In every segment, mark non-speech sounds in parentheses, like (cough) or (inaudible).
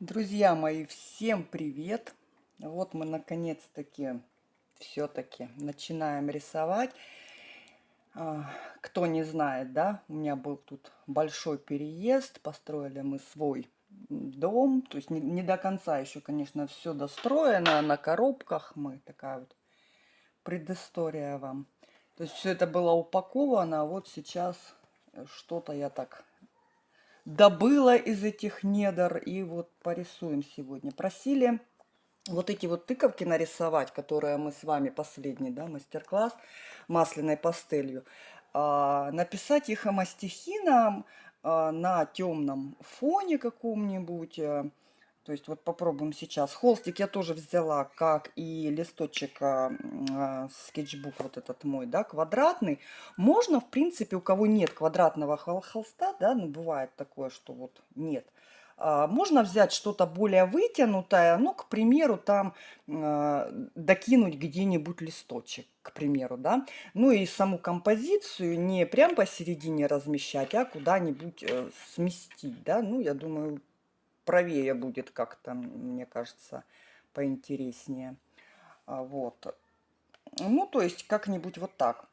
Друзья мои, всем привет! Вот мы наконец-таки все-таки начинаем рисовать. А, кто не знает, да, у меня был тут большой переезд, построили мы свой дом, то есть не, не до конца еще, конечно, все достроено, на коробках мы, такая вот предыстория вам. То есть все это было упаковано, а вот сейчас что-то я так добыла из этих недр. И вот порисуем сегодня. Просили вот эти вот тыковки нарисовать, которые мы с вами последний, да, мастер-класс масляной пастелью. А, написать их мастихином а, на темном фоне каком-нибудь. Э, то есть вот попробуем сейчас. Холстик я тоже взяла, как и листочек а, а, скетчбук вот этот мой, да, квадратный. Можно, в принципе, у кого нет квадратного холста, да, ну бывает такое, что вот нет. А, можно взять что-то более вытянутое, ну, к примеру, там а, докинуть где-нибудь листочек, к примеру, да. Ну и саму композицию не прям посередине размещать, а куда-нибудь э, сместить, да. Ну, я думаю, правее будет как-то, мне кажется, поинтереснее. А, вот. Ну, то есть как-нибудь вот так.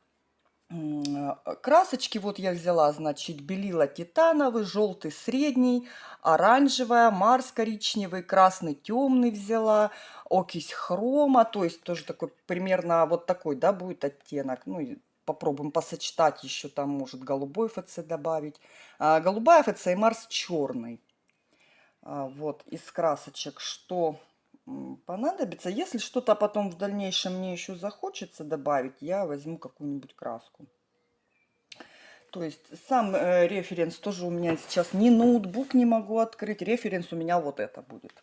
Красочки вот я взяла, значит, белила титановый, желтый средний, оранжевая, марс коричневый, красный темный взяла, окись хрома, то есть тоже такой примерно вот такой, да, будет оттенок. Ну, попробуем посочетать еще там, может, голубой ФЦ добавить. А, голубая ФЦ и Марс черный. А, вот из красочек, что понадобится. Если что-то потом в дальнейшем мне еще захочется добавить, я возьму какую-нибудь краску. То есть сам э, референс тоже у меня сейчас не ноутбук не могу открыть. Референс у меня вот это будет.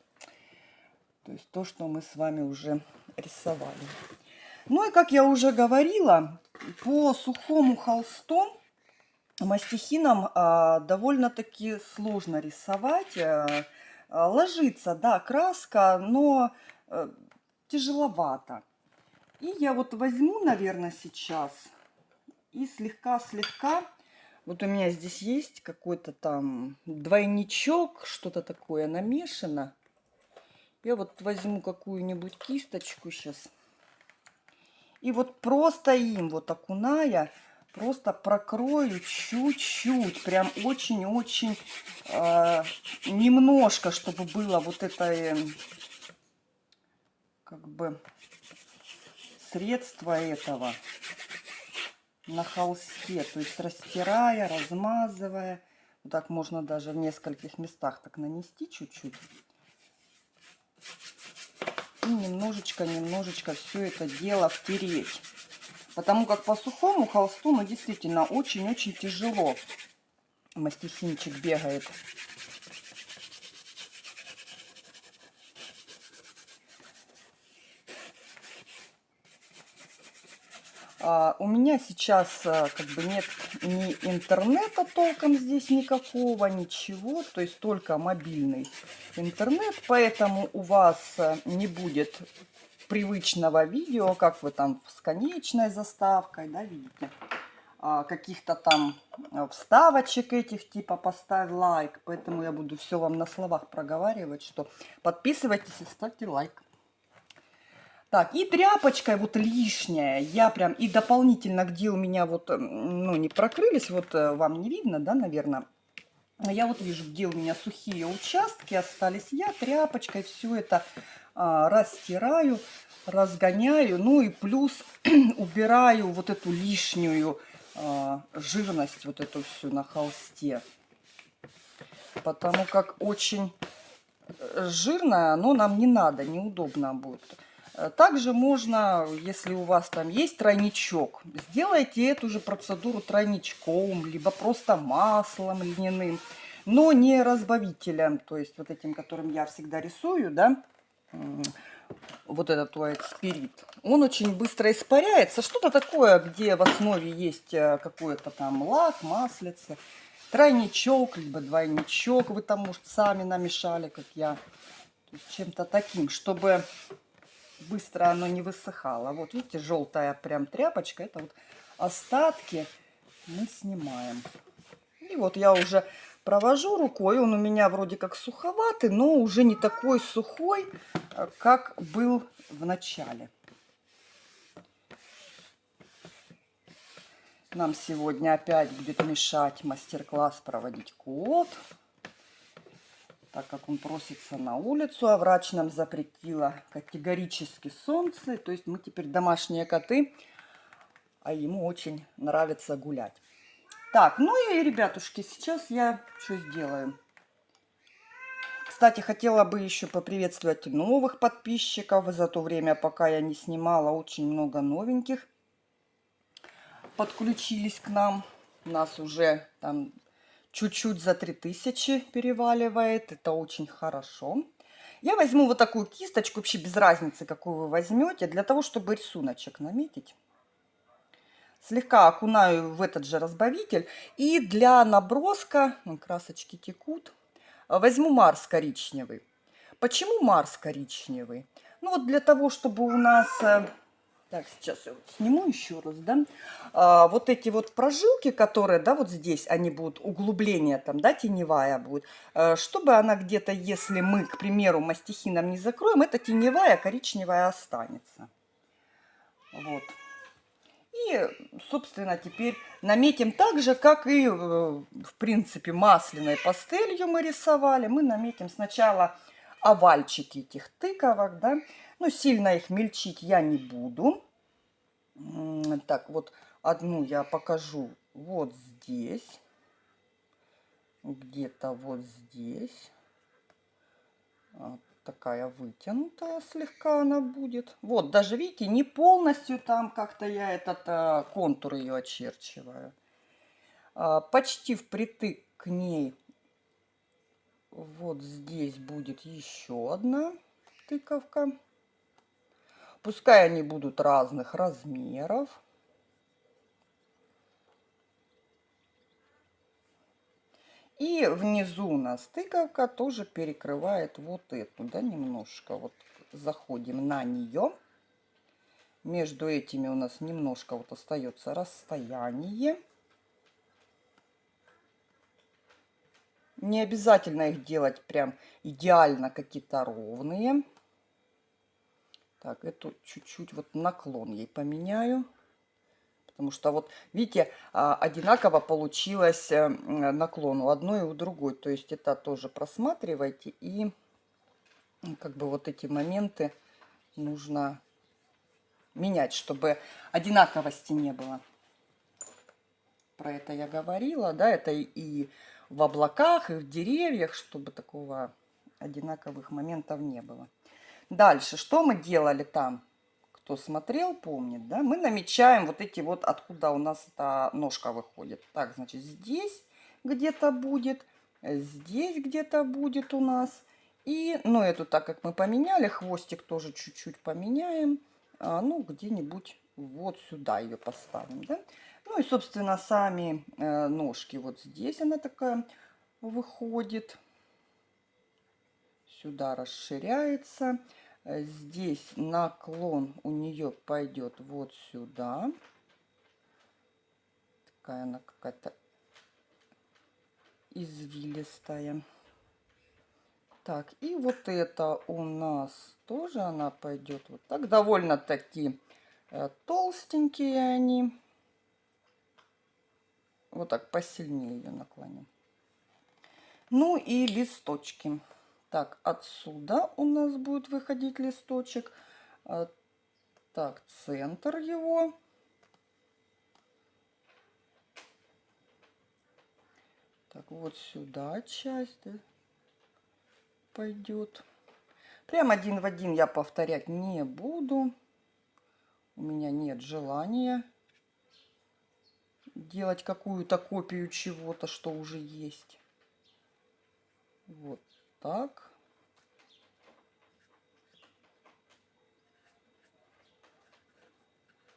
То есть то, что мы с вами уже рисовали. Ну и как я уже говорила, по сухому холсту мастихином а, довольно-таки сложно рисовать. А, ложится, да, краска, но а, тяжеловато. И я вот возьму, наверное, сейчас и слегка-слегка... Вот у меня здесь есть какой-то там двойничок, что-то такое намешано. Я вот возьму какую-нибудь кисточку сейчас. И вот просто им, вот окуная, просто прокрою чуть-чуть, прям очень-очень э, немножко, чтобы было вот это э, как бы средство этого на холсте, то есть растирая, размазывая. Вот так можно даже в нескольких местах так нанести чуть-чуть. И немножечко-немножечко все это дело втереть. Потому как по сухому холсту, ну, действительно, очень-очень тяжело. Мастихинчик бегает. А, у меня сейчас а, как бы нет ни интернета толком здесь никакого, ничего. То есть только мобильный интернет. Поэтому у вас а, не будет привычного видео, как вы там с конечной заставкой, да, видите, а, каких-то там а, вставочек этих, типа поставь лайк. Поэтому я буду все вам на словах проговаривать, что подписывайтесь и ставьте лайк. Так, и тряпочкой вот лишняя, я прям, и дополнительно, где у меня вот, ну, не прокрылись, вот э, вам не видно, да, наверное, я вот вижу, где у меня сухие участки остались, я тряпочкой все это а, растираю, разгоняю, ну и плюс (clears throat) убираю вот эту лишнюю а, жирность, вот эту всю на холсте. Потому как очень э, жирное оно нам не надо, неудобно будет. Также можно, если у вас там есть тройничок, сделайте эту же процедуру тройничком, либо просто маслом льняным, но не разбавителем, то есть вот этим, которым я всегда рисую, да, вот этот white spirit, он очень быстро испаряется. Что-то такое, где в основе есть э, какой-то там лак, маслице, тройничок, либо двойничок, вы там, может, сами намешали, как я, чем-то таким, чтобы быстро оно не высыхало. Вот видите, желтая прям тряпочка, это вот остатки мы снимаем. И вот я уже провожу рукой. Он у меня вроде как суховатый, но уже не такой сухой, э, как был в начале. Нам сегодня опять будет мешать мастер-класс проводить кот, так как он просится на улицу, а врач нам запретила категорически солнце. То есть мы теперь домашние коты, а ему очень нравится гулять. Так, ну и, ребятушки, сейчас я что сделаю? Кстати, хотела бы еще поприветствовать новых подписчиков. За то время, пока я не снимала, очень много новеньких подключились к нам. Нас уже там чуть-чуть за 3000 переваливает. Это очень хорошо. Я возьму вот такую кисточку, вообще без разницы, какую вы возьмете, для того, чтобы рисуночек наметить слегка окунаю в этот же разбавитель. И для наброска, красочки текут, возьму Марс коричневый. Почему Марс коричневый? Ну вот для того, чтобы у нас... Э, так, сейчас я вот сниму еще раз, да. А, вот эти вот прожилки, которые, да, вот здесь, они будут, углубление там, да, теневая будет. А, чтобы она где-то, если мы, к примеру, мастихином не закроем, эта теневая коричневая останется. Вот. И, собственно, теперь наметим так же, как и, э, в принципе, масляной пастелью мы рисовали. Мы наметим сначала овальчики этих тыковок, да. Ну, сильно их мельчить я не буду. Так, вот одну я покажу вот здесь. Где-то вот здесь такая вытянутая слегка она будет. Вот, даже видите, не полностью там как-то я этот а, контур ее очерчиваю. А, почти впритык к ней вот здесь будет еще одна тыковка. Пускай они будут разных размеров. И внизу у нас тыковка тоже перекрывает вот эту, да, немножко. Вот заходим на нее. Между этими у нас немножко вот остается расстояние. Не обязательно их делать прям идеально какие-то ровные. Так, эту чуть-чуть вот наклон ей поменяю. Потому что вот, видите, а, одинаково получилось э, наклон у одной и у другой. То есть это тоже просматривайте. И как бы вот эти моменты нужно менять, чтобы одинаковости не было. Про это я говорила, да, это и в облаках, и в деревьях, чтобы такого одинаковых моментов не было. Дальше, что мы делали там? Кто смотрел, помнит, да, мы намечаем вот эти вот, откуда у нас эта ножка выходит. Так, значит, здесь где-то будет, здесь где-то будет у нас. И, ну, эту, так как мы поменяли, хвостик тоже чуть-чуть поменяем. А, ну, где-нибудь вот сюда ее поставим, да. Ну, и, собственно, сами э, ножки вот здесь она такая выходит. Сюда расширяется. Э, здесь наклон у нее пойдет вот сюда. Такая она какая-то извилистая. Так, и вот это у нас тоже она пойдет вот так. Довольно-таки э, толстенькие они. Вот так посильнее ее наклоним. Ну и листочки. Так, отсюда у нас будет выходить листочек. А, так, центр его. Так, вот сюда часть пойдет. Прям один в один я повторять не буду. У меня нет желания делать какую-то копию чего-то, что уже есть. Вот так.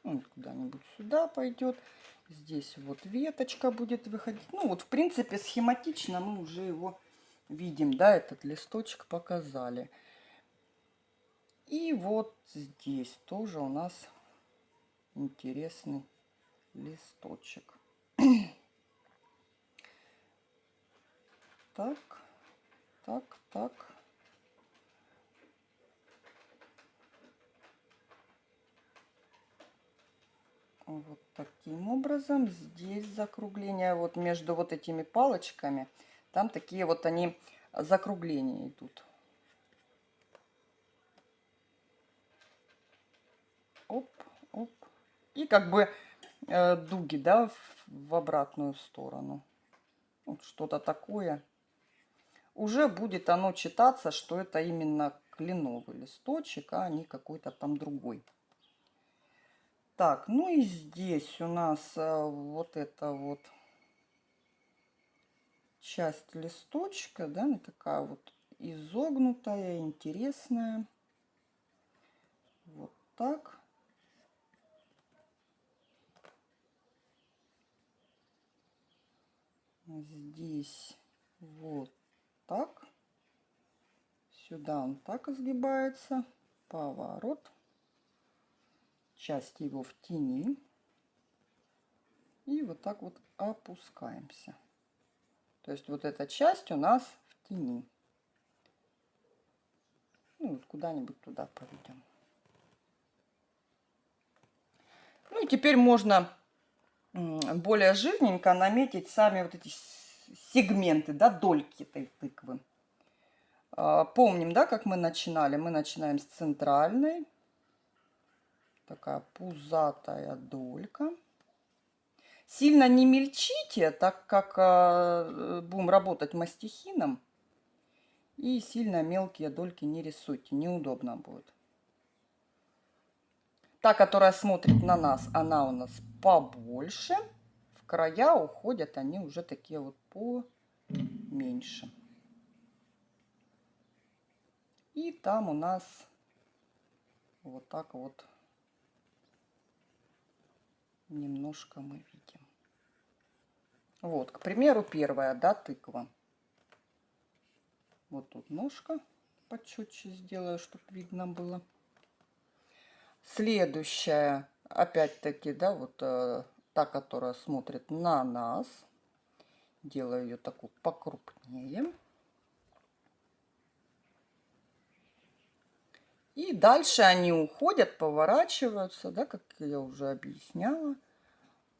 Он куда-нибудь сюда пойдет. Здесь вот веточка будет выходить. Ну вот, в принципе, схематично мы уже его видим, да, этот листочек показали. И вот здесь тоже у нас интересный листочек. (clears throat) так, так, так. Вот таким образом. Здесь закругление вот между вот этими палочками. Там такие вот они закругления идут. Оп, оп. И как бы э, дуги, да, в, в обратную сторону. Вот что-то такое. Уже будет оно читаться, что это именно кленовый листочек, а не какой-то там другой. Так, ну и здесь у нас а, вот это вот часть листочка, да, она такая вот изогнутая, интересная. Вот так. Здесь вот так. Сюда он так изгибается. Поворот часть его в тени. И вот так вот опускаемся. То есть вот эта часть у нас в тени. Ну, вот куда-нибудь туда проведем. Ну и теперь можно более жирненько наметить сами вот эти сегменты, да, дольки этой тыквы. А, помним, да, как мы начинали? Мы начинаем с центральной такая пузатая долька. Сильно не мельчите, так как э, будем работать мастихином. И сильно мелкие дольки не рисуйте, неудобно будет. Та, которая смотрит на нас, она у нас побольше. В края уходят они уже такие вот поменьше. И там у нас вот так вот немножко мы видим. Вот, к примеру, первая, да, тыква. Вот тут ножка почетче сделаю, чтобы видно было. Следующая, опять-таки, да, вот э, та, которая смотрит на нас. Делаю ее такую покрупнее. И дальше они уходят, поворачиваются, да, как я уже объясняла.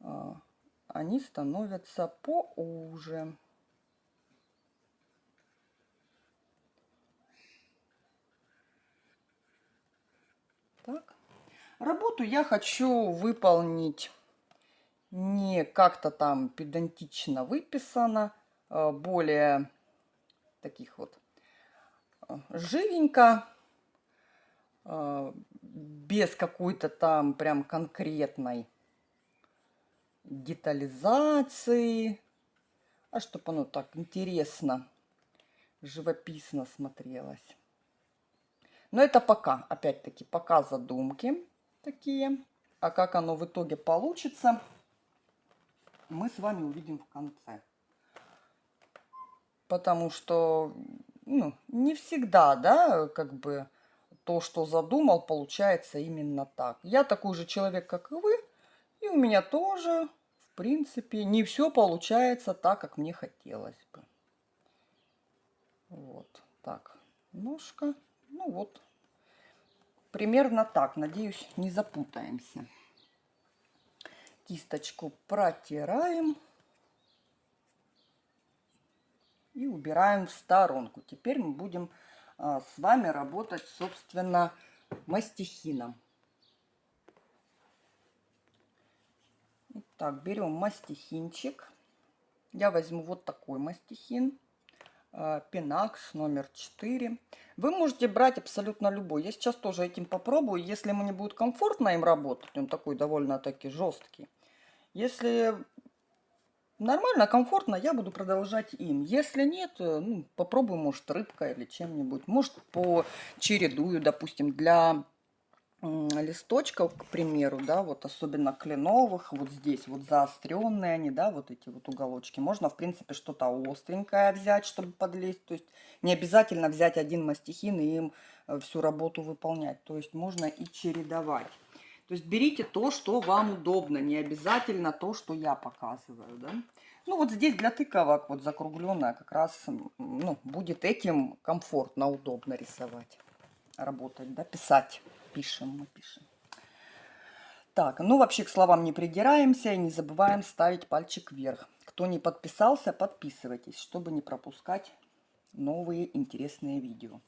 А, они становятся поуже. Так. Работу я хочу выполнить не как-то там педантично выписано, а более таких вот а, живенько а, без какой-то там прям конкретной детализации, а чтобы оно так интересно, живописно смотрелось. Но это пока, опять-таки, пока задумки такие. А как оно в итоге получится, мы с вами увидим в конце. Потому что, ну, не всегда, да, как бы то, что задумал, получается именно так. Я такой же человек, как и вы, и у меня тоже, в принципе, не все получается так, как мне хотелось бы. Вот так, ножка, ну вот, примерно так, надеюсь, не запутаемся. Кисточку протираем и убираем в сторонку. Теперь мы будем а, с вами работать, собственно, мастихином. Так, берем мастихинчик. Я возьму вот такой мастихин. Пенакс номер 4. Вы можете брать абсолютно любой. Я сейчас тоже этим попробую. Если мне будет комфортно им работать, он такой довольно-таки жесткий. Если нормально, комфортно, я буду продолжать им. Если нет, э, ну, попробую, может, рыбкой или чем-нибудь. Может, по чередую, допустим, для листочков, к примеру, да, вот особенно кленовых, вот здесь вот заостренные они, да, вот эти вот уголочки. Можно, в принципе, что-то остренькое взять, чтобы подлезть. То есть не обязательно взять один мастихин и им э, всю работу выполнять. То есть можно и чередовать. То есть берите то, что вам удобно, не обязательно то, что я показываю. Да? Ну вот здесь для тыковок вот закругленная как раз ну, будет этим комфортно, удобно рисовать, работать, да, писать. Пишем, мы пишем. Так, ну вообще к словам не придираемся и не забываем ставить пальчик вверх. Кто не подписался, подписывайтесь, чтобы не пропускать новые интересные видео.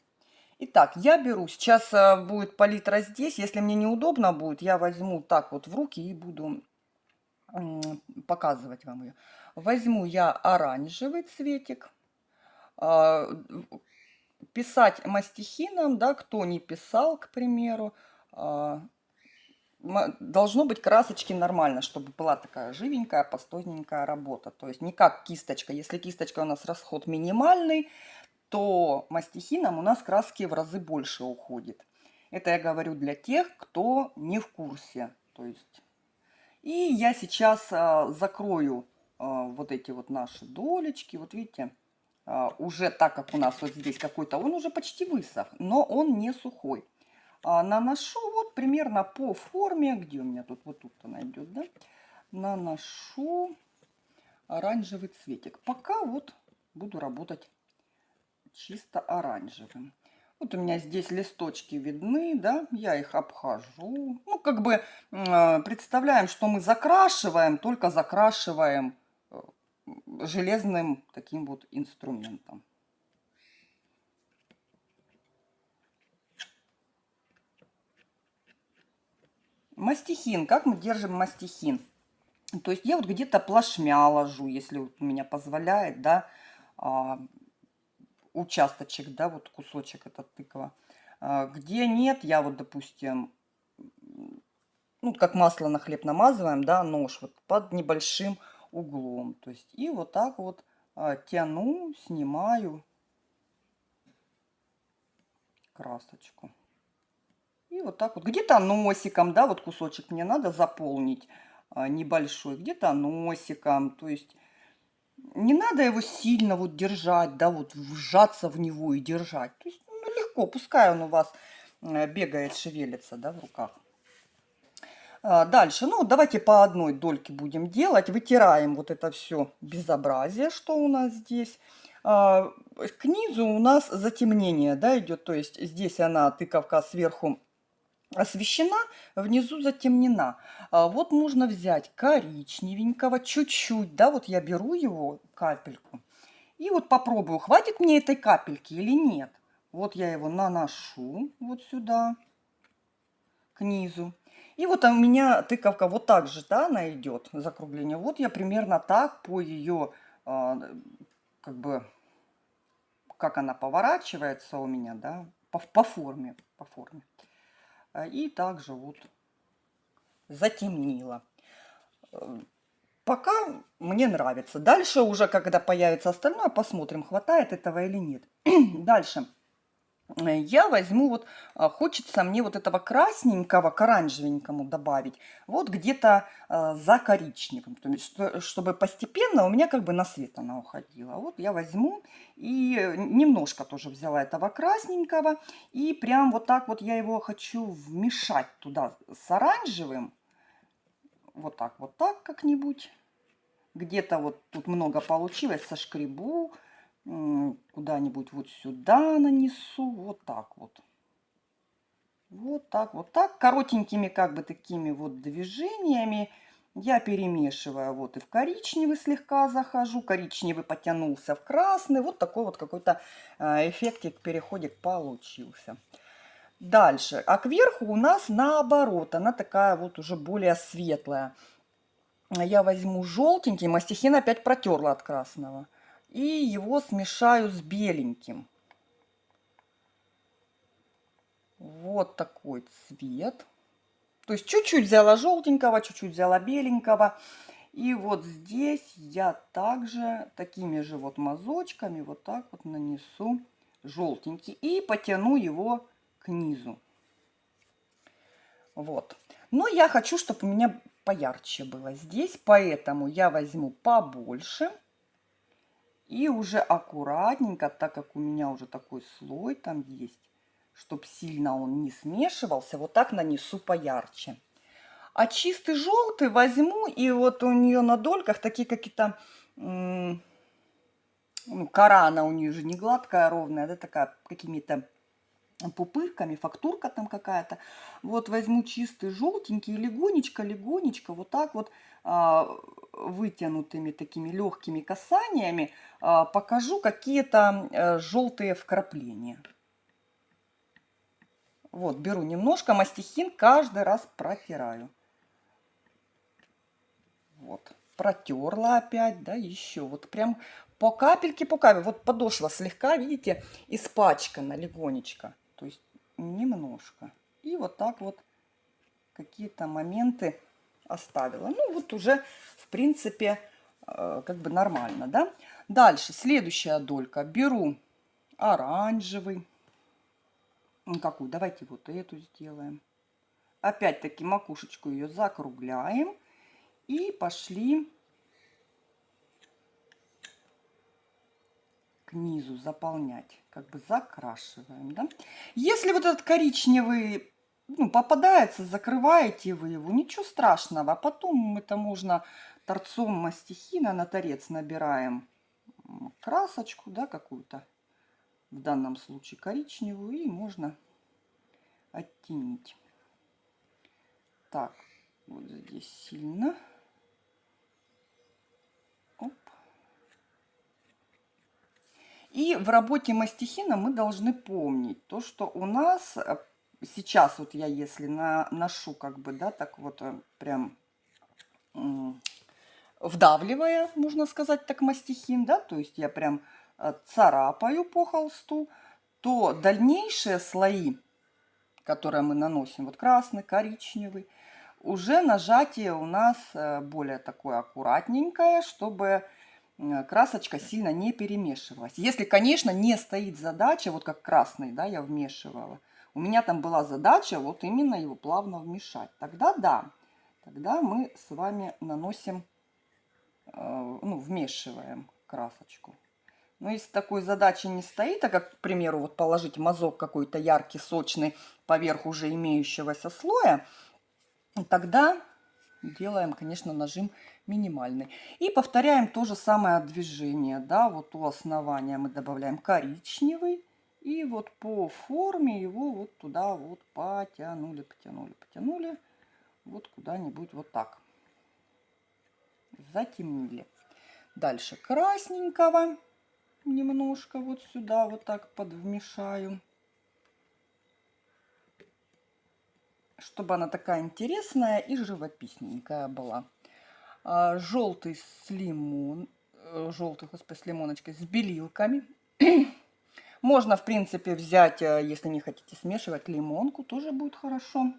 Итак, я беру, сейчас э, будет палитра здесь, если мне неудобно будет, я возьму так вот в руки и буду показывать вам ее. Возьму я оранжевый цветик, а, писать мастихином, да, кто не писал, к примеру, а, должно быть красочки нормально, чтобы была такая живенькая, пастойненькая работа. То есть не как кисточка. Если кисточка у нас расход минимальный, то мастихином у нас краски в разы больше уходит. Это я говорю для тех, кто не в курсе. То есть... И я сейчас а, закрою а, вот эти вот наши долечки. Вот видите, а, уже так как у нас вот здесь какой-то, он уже почти высох, но он не сухой. Наношу вот примерно по форме, где у меня тут, вот тут она идет, да, наношу оранжевый цветик. Пока вот буду работать чисто оранжевым. Вот у меня здесь листочки видны, да, я их обхожу. Ну, как бы э, представляем, что мы закрашиваем, только закрашиваем э, железным таким вот инструментом. Мастихин. Как мы держим мастихин? То есть я вот где-то плашмя ложу, если вот у меня позволяет, да, а, участочек, да, вот кусочек этот тыква. А, где нет, я вот, допустим, ну, как масло на хлеб намазываем, да, нож вот под небольшим углом. То есть и вот так вот а, тяну, снимаю красочку. И вот так вот. Где-то носиком, да, вот кусочек мне надо заполнить а, небольшой. Где-то носиком. То есть не надо его сильно вот держать, да, вот вжаться в него и держать. То есть ну, легко, пускай он у вас э, бегает, шевелится, да, в руках. А, дальше, ну, давайте по одной дольке будем делать. Вытираем вот это все безобразие, что у нас здесь. А, к низу у нас затемнение, да, идет. То есть здесь она, тыковка сверху освещена, внизу затемнена. А вот нужно взять коричневенького чуть-чуть, да, вот я беру его, капельку, и вот попробую, хватит мне этой капельки или нет. Вот я его наношу вот сюда, к низу. И вот у меня тыковка вот так же, да, она идет, закругление. Вот я примерно так по ее, а, как бы, как она поворачивается у меня, да, по, по форме, по форме. А, и также вот затемнила. Э, пока мне нравится. Дальше уже, когда появится остальное, посмотрим, хватает этого или нет. (clears throat) Дальше. Э, я возьму вот, а, хочется мне вот этого красненького к оранжевенькому добавить, вот где-то э, за коричневым, то есть, чтобы постепенно у меня как бы на свет она уходила. Вот я возьму и немножко тоже взяла этого красненького, и прям вот так вот я его хочу вмешать туда с оранжевым, вот так, вот так как-нибудь. Где-то вот тут много получилось, сошкребу, куда-нибудь вот сюда нанесу, вот так вот. Вот так, вот так, коротенькими как бы такими вот движениями я перемешиваю. Вот и в коричневый слегка захожу, коричневый потянулся в красный. Вот такой вот какой-то а, эффектик, переходик получился. Дальше. А кверху у нас наоборот, она такая вот уже более светлая. Я возьму желтенький, мастихин опять протерла от красного и его смешаю с беленьким. Вот такой цвет. То есть чуть-чуть взяла желтенького, чуть-чуть взяла беленького. И вот здесь я также такими же вот мазочками вот так вот нанесу желтенький. И потяну его к низу. Вот. Но я хочу, чтобы у меня поярче было здесь. Поэтому я возьму побольше. И уже аккуратненько, так как у меня уже такой слой там есть, чтобы сильно он не смешивался, вот так нанесу поярче. А чистый желтый возьму, и вот у нее на дольках такие какие-то ну, кора, она у нее же не гладкая, а ровная, да, такая какими-то пупырками, фактурка там какая-то. Вот возьму чистый желтенький, легонечко, легонечко, вот так вот а, вытянутыми такими легкими касаниями а, покажу какие-то а, желтые вкрапления. Вот, беру немножко мастихин, каждый раз протираю. Вот, протерла опять, да, еще. Вот прям по капельке, по капельке. Вот подошва слегка, видите, испачкана легонечко. Немножко. И вот так вот какие-то моменты оставила. Ну, вот уже, в принципе, э, как бы нормально, да. Дальше, следующая долька. Беру оранжевый. Какую? Давайте вот эту сделаем. Опять-таки макушечку ее закругляем. И пошли к низу заполнять. Как бы закрашиваем, да. Если вот этот коричневый ну, попадается, закрываете вы его, ничего страшного. А потом это можно торцом мастихина на торец набираем красочку, да, какую-то, в данном случае коричневую, и можно оттенить. Так, вот здесь сильно. И в работе мастихина мы должны помнить то, что у нас сейчас вот я если на, ношу как бы, да, так вот э, прям вдавливая, можно сказать, так мастихин, да, то есть я прям э, царапаю по холсту, то дальнейшие слои, которые мы наносим, вот красный, коричневый, уже нажатие у нас э, более такое аккуратненькое, чтобы красочка сильно не перемешивалась. Если, конечно, не стоит задача, вот как красный, да, я вмешивала, у меня там была задача вот именно его плавно вмешать. Тогда да, тогда мы с вами наносим, э, ну, вмешиваем красочку. Но если такой задачи не стоит, а как, к примеру, вот положить мазок какой-то яркий, сочный поверх уже имеющегося слоя, тогда делаем, конечно, нажим минимальный. И повторяем то же самое движение. Да, вот у основания мы добавляем коричневый, и вот по форме его вот туда вот потянули, потянули, потянули. Вот куда-нибудь вот так. Затемнили. Дальше красненького немножко вот сюда вот так подвмешаю. Чтобы она такая интересная и живописненькая была. А, желтый с лимон, э, желтый, господи, с лимоночкой, с белилками. (clears throat) Можно, в принципе, взять, э, если не хотите смешивать, лимонку, тоже будет хорошо.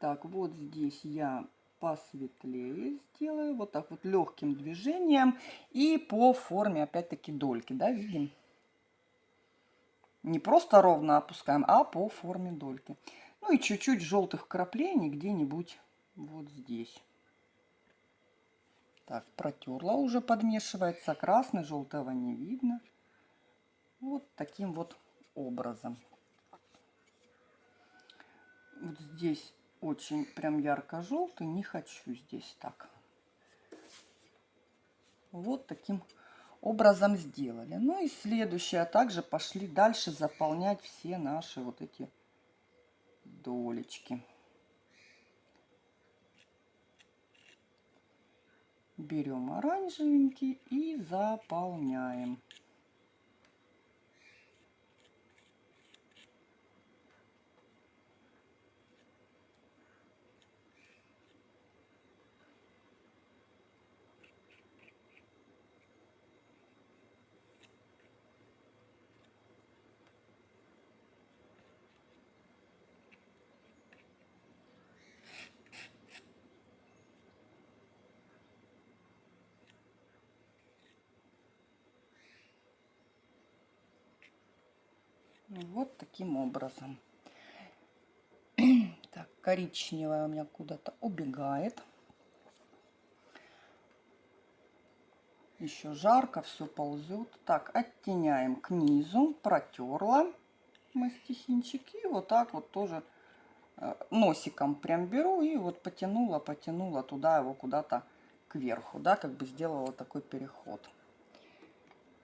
Так, вот здесь я посветлее сделаю, вот так вот легким движением и по форме, опять-таки, дольки, да, видим? Не просто ровно опускаем, а по форме дольки. Ну и чуть-чуть желтых краплений где-нибудь вот здесь. Так, протерла уже, подмешивается. Красный, желтого не видно. Вот таким вот образом. Вот здесь очень прям ярко-желтый, не хочу здесь так. Вот таким образом сделали. Ну и следующее, а также пошли дальше заполнять все наши вот эти долечки. Берем оранжевенький и заполняем. Вот таким образом. (clears throat) Так, коричневая у меня куда-то убегает. Еще жарко, все ползет. Так, оттеняем к низу, протерла. И вот так вот тоже э, носиком прям беру и вот потянула, потянула туда его куда-то кверху, да, как бы сделала такой переход.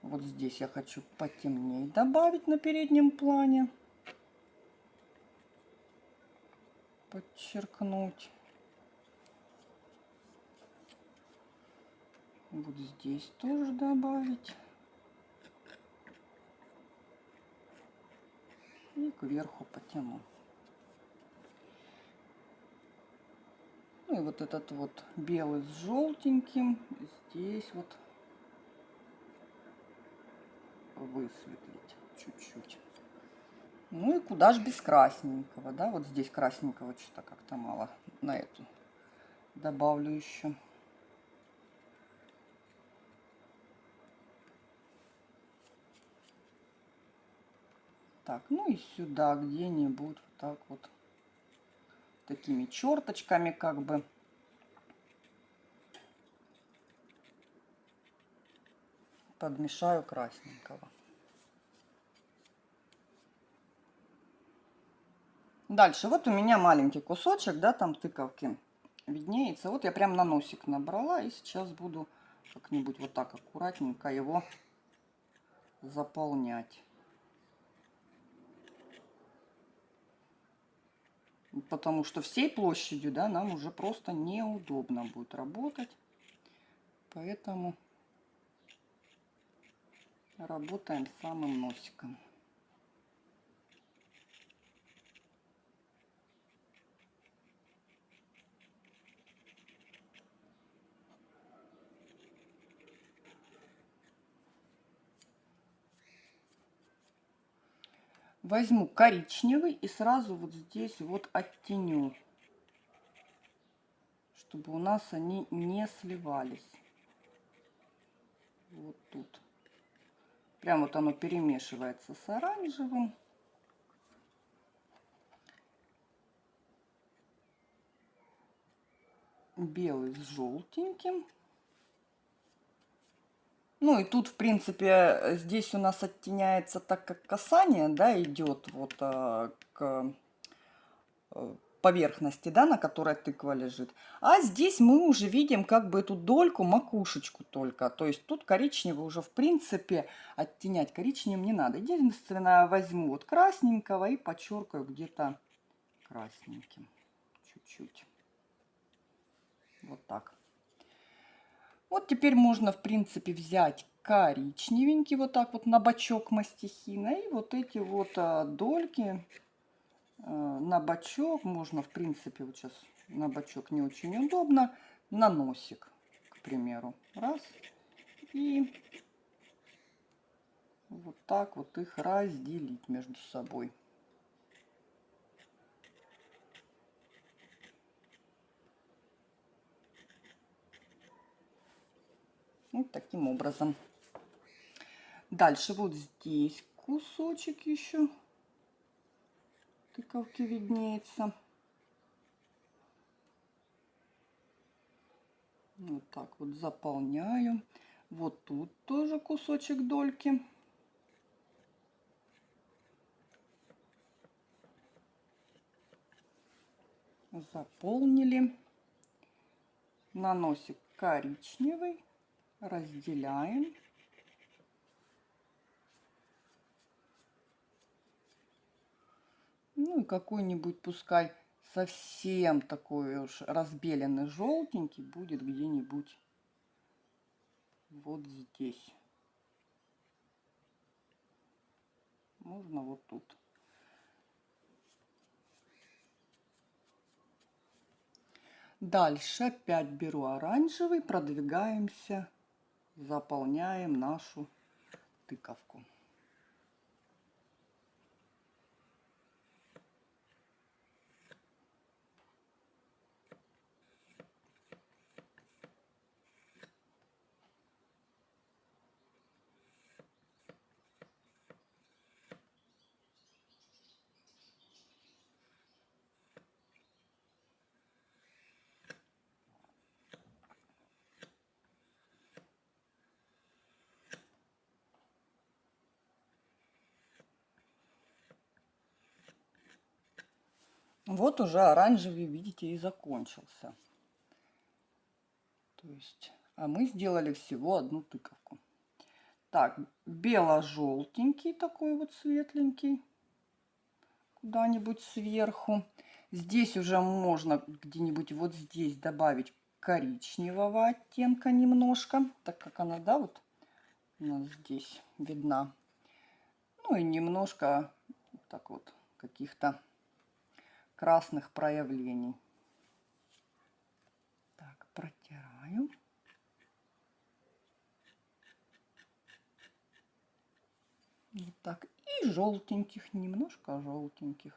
Вот здесь я хочу потемнее добавить на переднем плане. Подчеркнуть. Вот здесь тоже добавить. И кверху потяну. Ну и вот этот вот белый с желтеньким здесь вот высветлить чуть-чуть. Ну и куда же без красненького, да? Вот здесь красненького что-то как-то мало. На эту добавлю еще. Так, ну и сюда где-нибудь вот так вот такими черточками как бы. Подмешаю красненького. Дальше, вот у меня маленький кусочек, да, там тыковки виднеется. Вот я прям на носик набрала и сейчас буду как-нибудь вот так аккуратненько его заполнять. потому что всей площадью, да, нам уже просто неудобно будет работать. Поэтому работаем самым носиком. Возьму коричневый и сразу вот здесь вот оттеню, чтобы у нас они не сливались. Вот тут. Прям вот оно перемешивается с оранжевым. Белый с желтеньким. Ну и тут, в принципе, здесь у нас оттеняется так, как касание, да, идет вот а, к э, поверхности, да, на которой тыква лежит. А здесь мы уже видим как бы эту дольку, макушечку только. То есть тут коричневый уже, в принципе, оттенять коричневым не надо. Единственное, возьму вот красненького и подчеркаю где-то красненьким. Чуть-чуть. Вот так. Вот теперь можно, в принципе, взять коричневенький, вот так вот на бочок мастихина. И вот эти вот а, дольки а, на бочок, можно, в принципе, вот сейчас на бочок не очень удобно, на носик, к примеру. Раз. И вот так вот их разделить между собой. Вот таким образом. Дальше вот здесь кусочек еще тыковки виднеется. Вот так вот заполняю. Вот тут тоже кусочек дольки. Заполнили. Наносик коричневый разделяем. Ну и какой-нибудь, пускай совсем такой уж разбеленный желтенький будет где-нибудь вот здесь. Можно вот тут. Дальше опять беру оранжевый, продвигаемся заполняем нашу тыковку. Вот уже оранжевый, видите, и закончился. То есть, а мы сделали всего одну тыковку. Так, бело-желтенький такой вот светленький. Куда-нибудь сверху. Здесь уже можно где-нибудь вот здесь добавить коричневого оттенка немножко, так как она, да, вот у нас здесь видна. Ну и немножко так вот каких-то красных проявлений. Так, протираю. Вот так. И желтеньких, немножко желтеньких.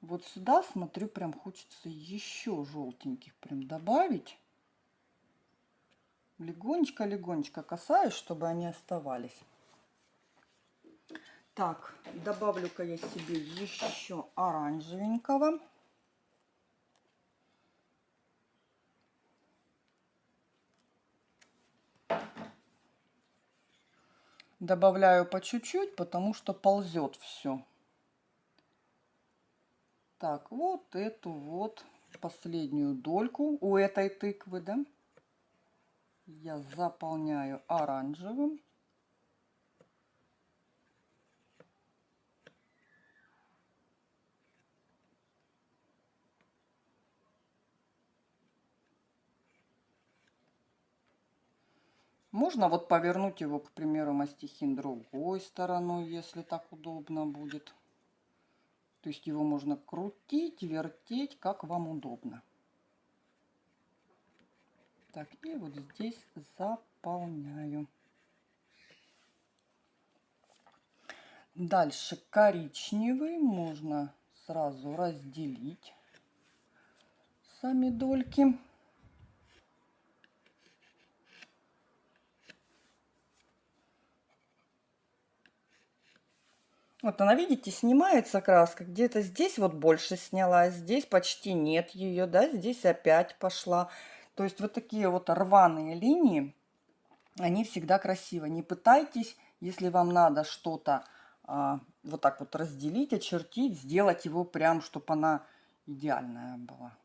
Вот сюда, смотрю, прям хочется еще желтеньких прям добавить. Легонечко-легонечко касаюсь, чтобы они оставались. Так, добавлю-ка я себе еще оранжевенького. Добавляю по чуть-чуть, потому что ползет все. Так, вот эту вот последнюю дольку у этой тыквы, да, я заполняю оранжевым. Можно вот повернуть его, к примеру, мастихин другой стороной, если так удобно будет. То есть его можно крутить, вертеть, как вам удобно. Так, и вот здесь заполняю. Дальше коричневый можно сразу разделить сами дольки. Вот она, видите, снимается краска. Где-то здесь вот больше снялась, здесь почти нет ее, да, здесь опять пошла. То есть вот такие вот рваные линии, они всегда красивы. Не пытайтесь, если вам надо что-то а, вот так вот разделить, очертить, сделать его прям, чтобы она идеальная была.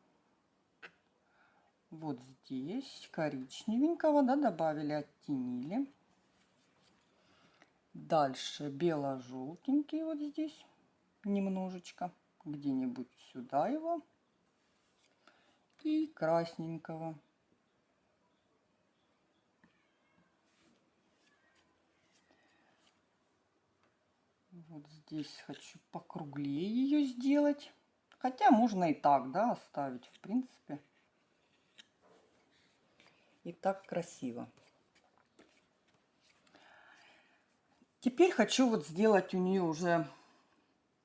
Вот здесь коричневенького, да, добавили, оттенили. Дальше бело-желтенький вот здесь немножечко. Где-нибудь сюда его. И красненького. Вот здесь хочу покруглее ее сделать. Хотя можно и так, да, оставить, в принципе. И так красиво. Теперь хочу вот сделать у нее уже,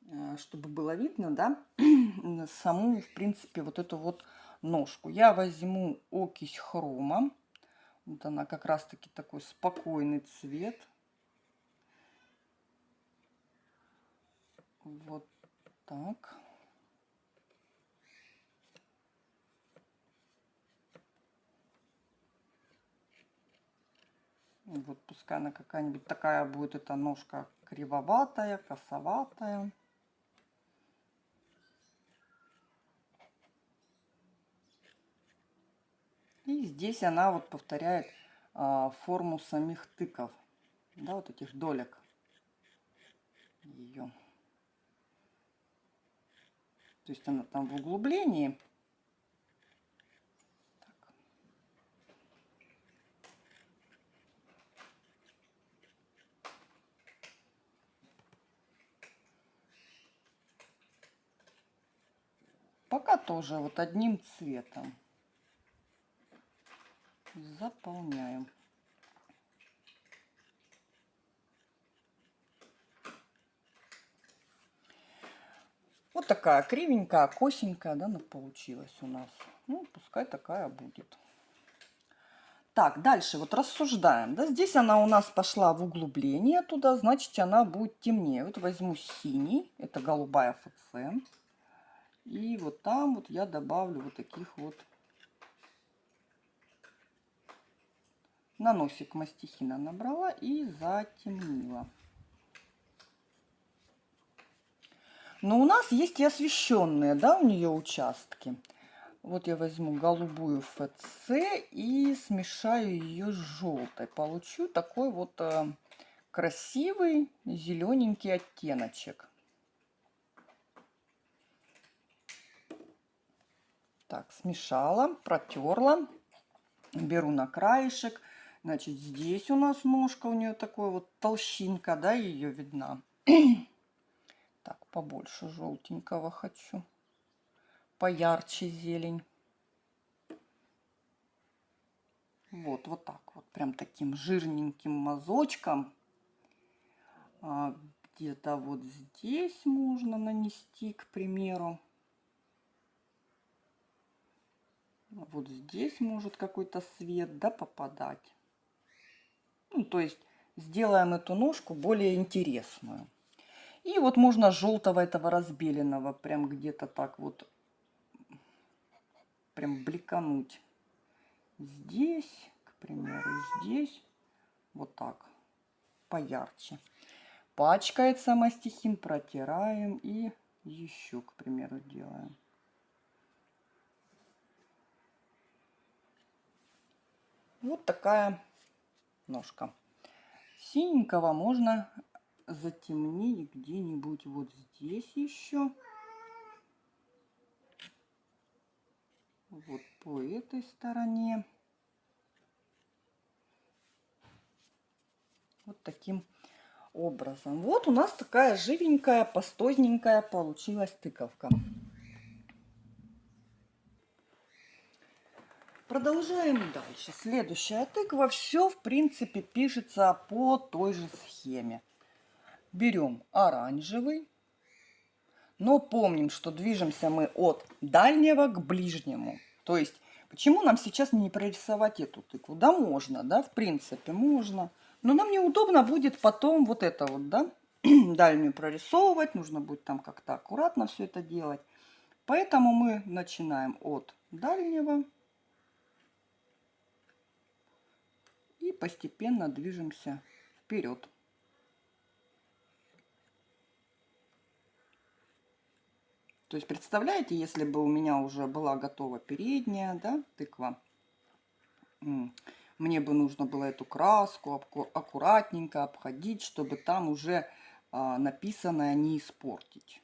э, чтобы было видно, да, (clears throat) саму, в принципе, вот эту вот ножку. Я возьму окись хрома. Вот она как раз-таки такой спокойный цвет. Вот так. Вот пускай она какая-нибудь такая будет эта ножка кривоватая, косоватая. И здесь она вот повторяет а, форму самих тыков, да, вот этих долек ее. То есть она там в углублении Пока тоже вот одним цветом заполняем. Вот такая кривенькая, косенькая, да, она получилась у нас. Ну, пускай такая будет. Так, дальше вот рассуждаем. Да, здесь она у нас пошла в углубление туда, значит, она будет темнее. Вот возьму синий, это голубая ФЦ. И вот там вот я добавлю вот таких вот на носик мастихина набрала и затемнила. Но у нас есть и освещенные, да, у нее участки. Вот я возьму голубую ФЦ и смешаю ее с желтой. Получу такой вот э, красивый зелененький оттеночек. Так, смешала, протерла. Беру на краешек. Значит, здесь у нас ножка, у нее такой вот толщинка, да, ее видна. (clears throat) так, побольше желтенького хочу. Поярче зелень. Вот, вот так вот, прям таким жирненьким мазочком. А, Где-то вот здесь можно нанести, к примеру. Вот здесь может какой-то свет, да, попадать. Ну, то есть сделаем эту ножку более интересную. И вот можно желтого этого разбеленного прям где-то так вот прям бликануть. Здесь, к примеру, здесь вот так поярче. Пачкается мастихин, протираем и еще, к примеру, делаем. Вот такая ножка. Синенького можно затемнить где-нибудь вот здесь еще. Вот по этой стороне. Вот таким образом. Вот у нас такая живенькая, пастозненькая получилась тыковка. Продолжаем дальше. Следующая тыква. Все, в принципе, пишется по той же схеме. Берем оранжевый. Но помним, что движемся мы от дальнего к ближнему. То есть, почему нам сейчас не прорисовать эту тыкву? Да, можно, да, в принципе, можно. Но нам неудобно будет потом вот это вот, да, (clears throat) дальнюю прорисовывать. Нужно будет там как-то аккуратно все это делать. Поэтому мы начинаем от дальнего постепенно движемся вперед. То есть представляете, если бы у меня уже была готова передняя да, тыква, мне бы нужно было эту краску аккуратненько обходить, чтобы там уже а, написанное не испортить.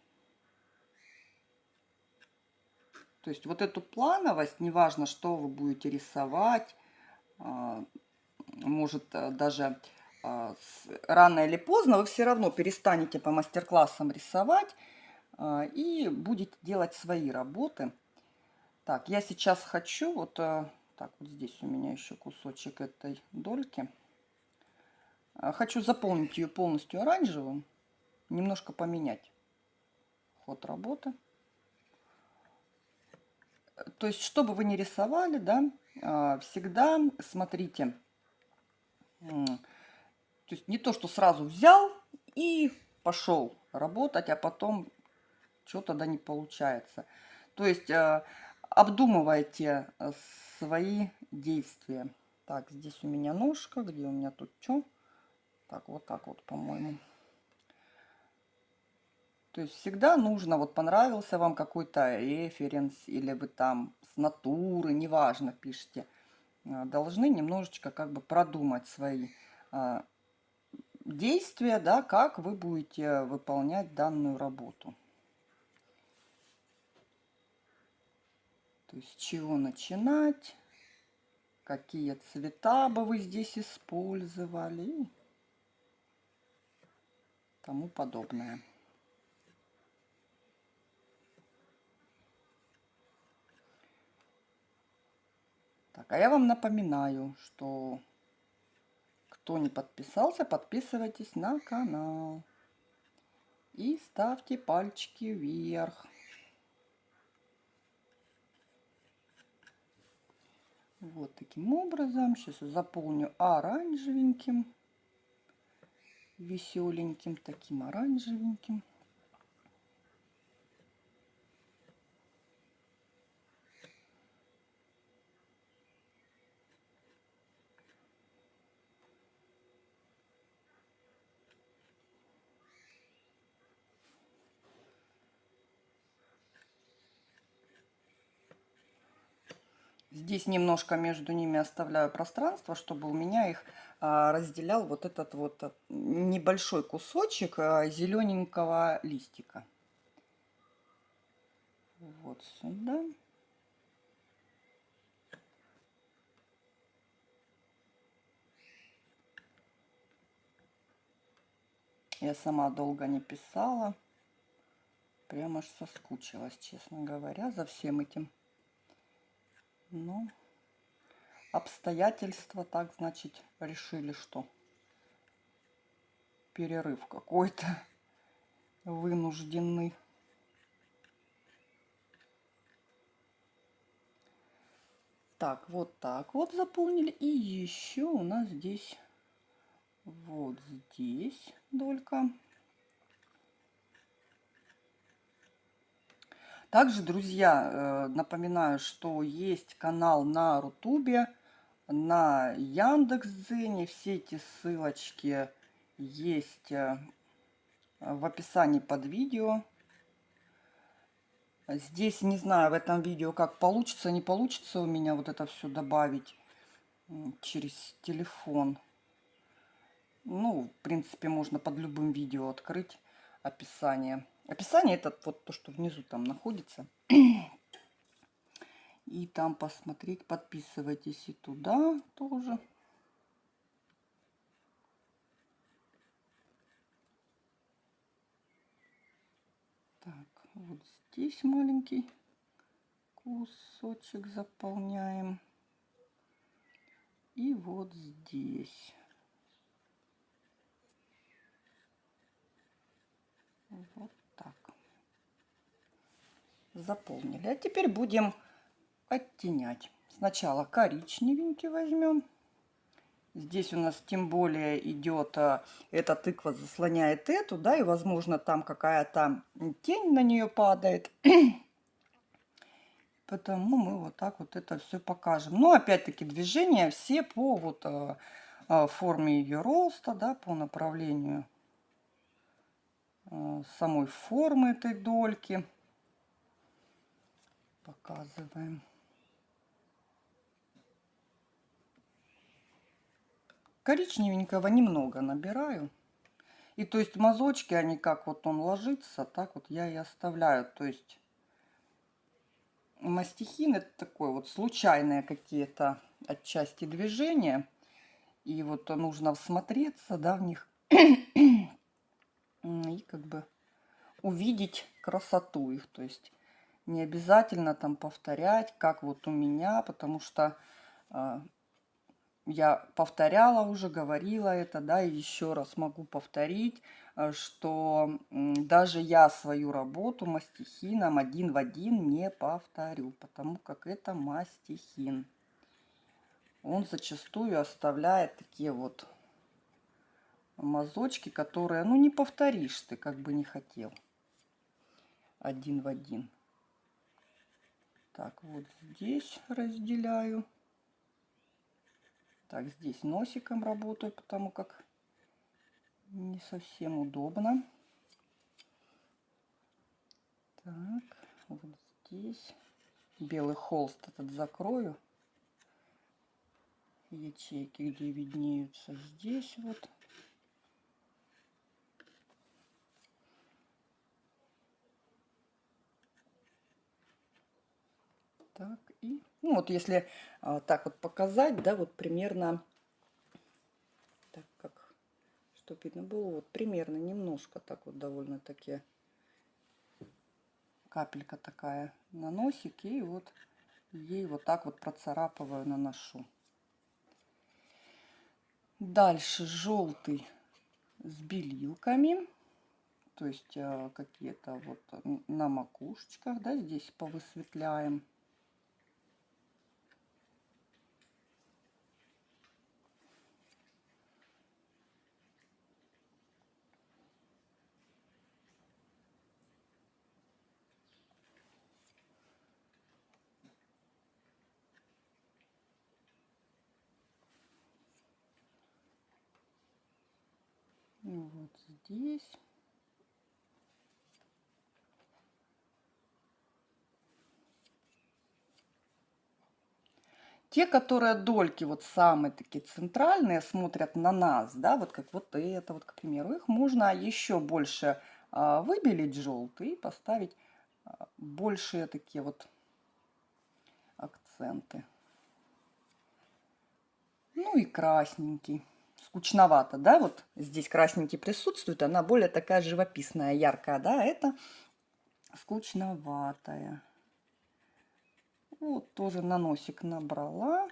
То есть вот эту плановость, неважно, что вы будете рисовать, а, может э, даже а, рано или поздно вы все равно перестанете по мастер-классам рисовать а, и будете делать свои работы. Так, я сейчас хочу, вот э, так, вот здесь у меня еще кусочек этой дольки. Хочу заполнить ее полностью оранжевым, немножко поменять ход работы. То есть, что бы вы ни рисовали, да, всегда смотрите, то есть не то, что сразу взял и пошел работать, а потом что-то да не получается. То есть э, обдумывайте э, свои действия. Так, здесь у меня ножка, где у меня тут что? Так, вот так вот, по-моему. То есть всегда нужно, вот понравился вам какой-то референс, или вы там с натуры, неважно, пишите – должны немножечко как бы продумать свои а, действия, да, как вы будете выполнять данную работу. То есть чего начинать, какие цвета бы вы здесь использовали и тому подобное. Так, а я вам напоминаю, что кто не подписался, подписывайтесь на канал. И ставьте пальчики вверх. Вот таким образом. Сейчас заполню оранжевеньким, веселеньким, таким оранжевеньким. Здесь немножко между ними оставляю пространство, чтобы у меня их а, разделял вот этот вот а, небольшой кусочек а, зелененького листика. Вот сюда. Я сама долго не писала. Прямо аж соскучилась, честно говоря, за всем этим. Ну, обстоятельства так, значит, решили, что перерыв какой-то вынужденный. Так, вот так вот заполнили. И еще у нас здесь, вот здесь долька. Также, друзья, э, напоминаю, что есть канал на Рутубе, на Яндекс.Дзене. Все эти ссылочки есть э, в описании под видео. Здесь не знаю в этом видео, как получится, не получится у меня вот это все добавить через телефон. Ну, в принципе, можно под любым видео открыть описание. Описание это вот то, что внизу там находится. И там посмотреть, подписывайтесь и туда тоже. Так, вот здесь маленький кусочек заполняем. И вот здесь. Вот заполнили. А теперь будем оттенять. Сначала коричневенький возьмем. Здесь у нас тем более идет, а, эта тыква заслоняет эту, да, и возможно там какая-то тень на нее падает. (coughs) Потому мы вот так вот это все покажем. Но опять-таки движения все по вот а, а, форме ее роста, да, по направлению самой формы этой дольки показываем. Коричневенького немного набираю. И то есть мазочки, они как вот он ложится, так вот я и оставляю. То есть мастихин это такое вот случайные какие-то отчасти движения. И вот нужно всмотреться, да, в них. (clears throat) И как бы увидеть красоту их. То есть не обязательно там повторять, как вот у меня, потому что э, я повторяла уже, говорила это, да, и еще раз могу повторить, э, что даже я свою работу мастихином один в один не повторю, потому как это мастихин. Он зачастую оставляет такие вот мазочки, которые, ну, не повторишь ты, как бы не хотел. Один в один. Так, вот здесь разделяю. Так, здесь носиком работаю, потому как не совсем удобно. Так, вот здесь белый холст этот закрою. Ячейки, где виднеются здесь вот. Так, и, ну вот если а, так вот показать, да, вот примерно, так как, чтобы видно было, вот примерно немножко так вот довольно-таки капелька такая на носик, и вот ей вот так вот процарапываю, наношу. Дальше желтый с белилками, то есть а, какие-то вот на макушечках, да, здесь повысветляем. вот здесь. Те, которые дольки вот самые такие центральные, смотрят на нас, да, вот как вот это вот, к примеру, их можно еще больше а, выбелить желтый и поставить а, большие такие вот акценты. Ну и красненький. Скучновато, да, вот здесь красненький присутствует, она более такая живописная, яркая, да, это скучноватая. Вот тоже на носик набрала.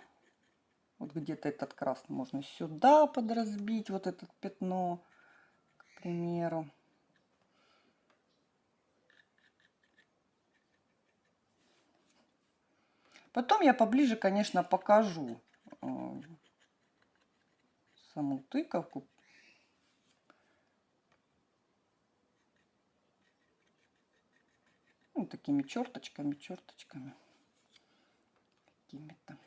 Вот где-то этот красный можно сюда подразбить, вот это пятно, к примеру. Потом я поближе, конечно, покажу э, саму тыковку. Ну, такими черточками, черточками какими-то.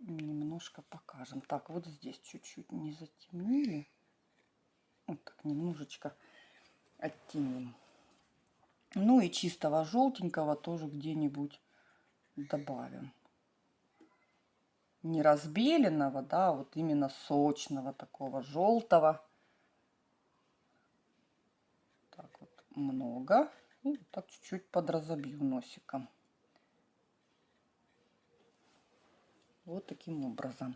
Немножко покажем. Так, вот здесь чуть-чуть не затемнили. Вот так немножечко оттеним. Ну и чистого желтенького тоже где-нибудь добавим. Не разбеленного, да, вот именно сочного такого желтого. Так вот много. И вот так чуть-чуть подразобью носиком. Вот таким образом.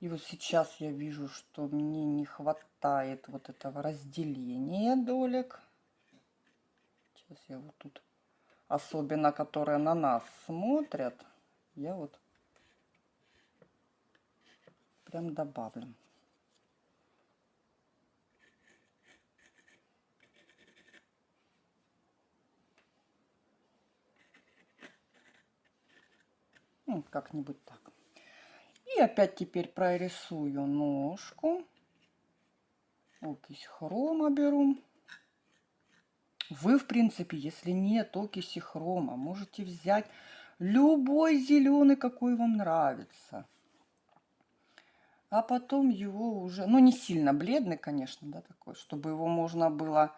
И вот сейчас я вижу, что мне не хватает вот этого разделения долек. Сейчас я вот тут, особенно которые на нас смотрят, я вот прям добавлю. Ну, как-нибудь так. И опять теперь прорисую ножку. Окись хрома беру. Вы, в принципе, если нет окиси хрома, можете взять любой зеленый, какой вам нравится. А потом его уже, ну не сильно бледный, конечно, да, такой, чтобы его можно было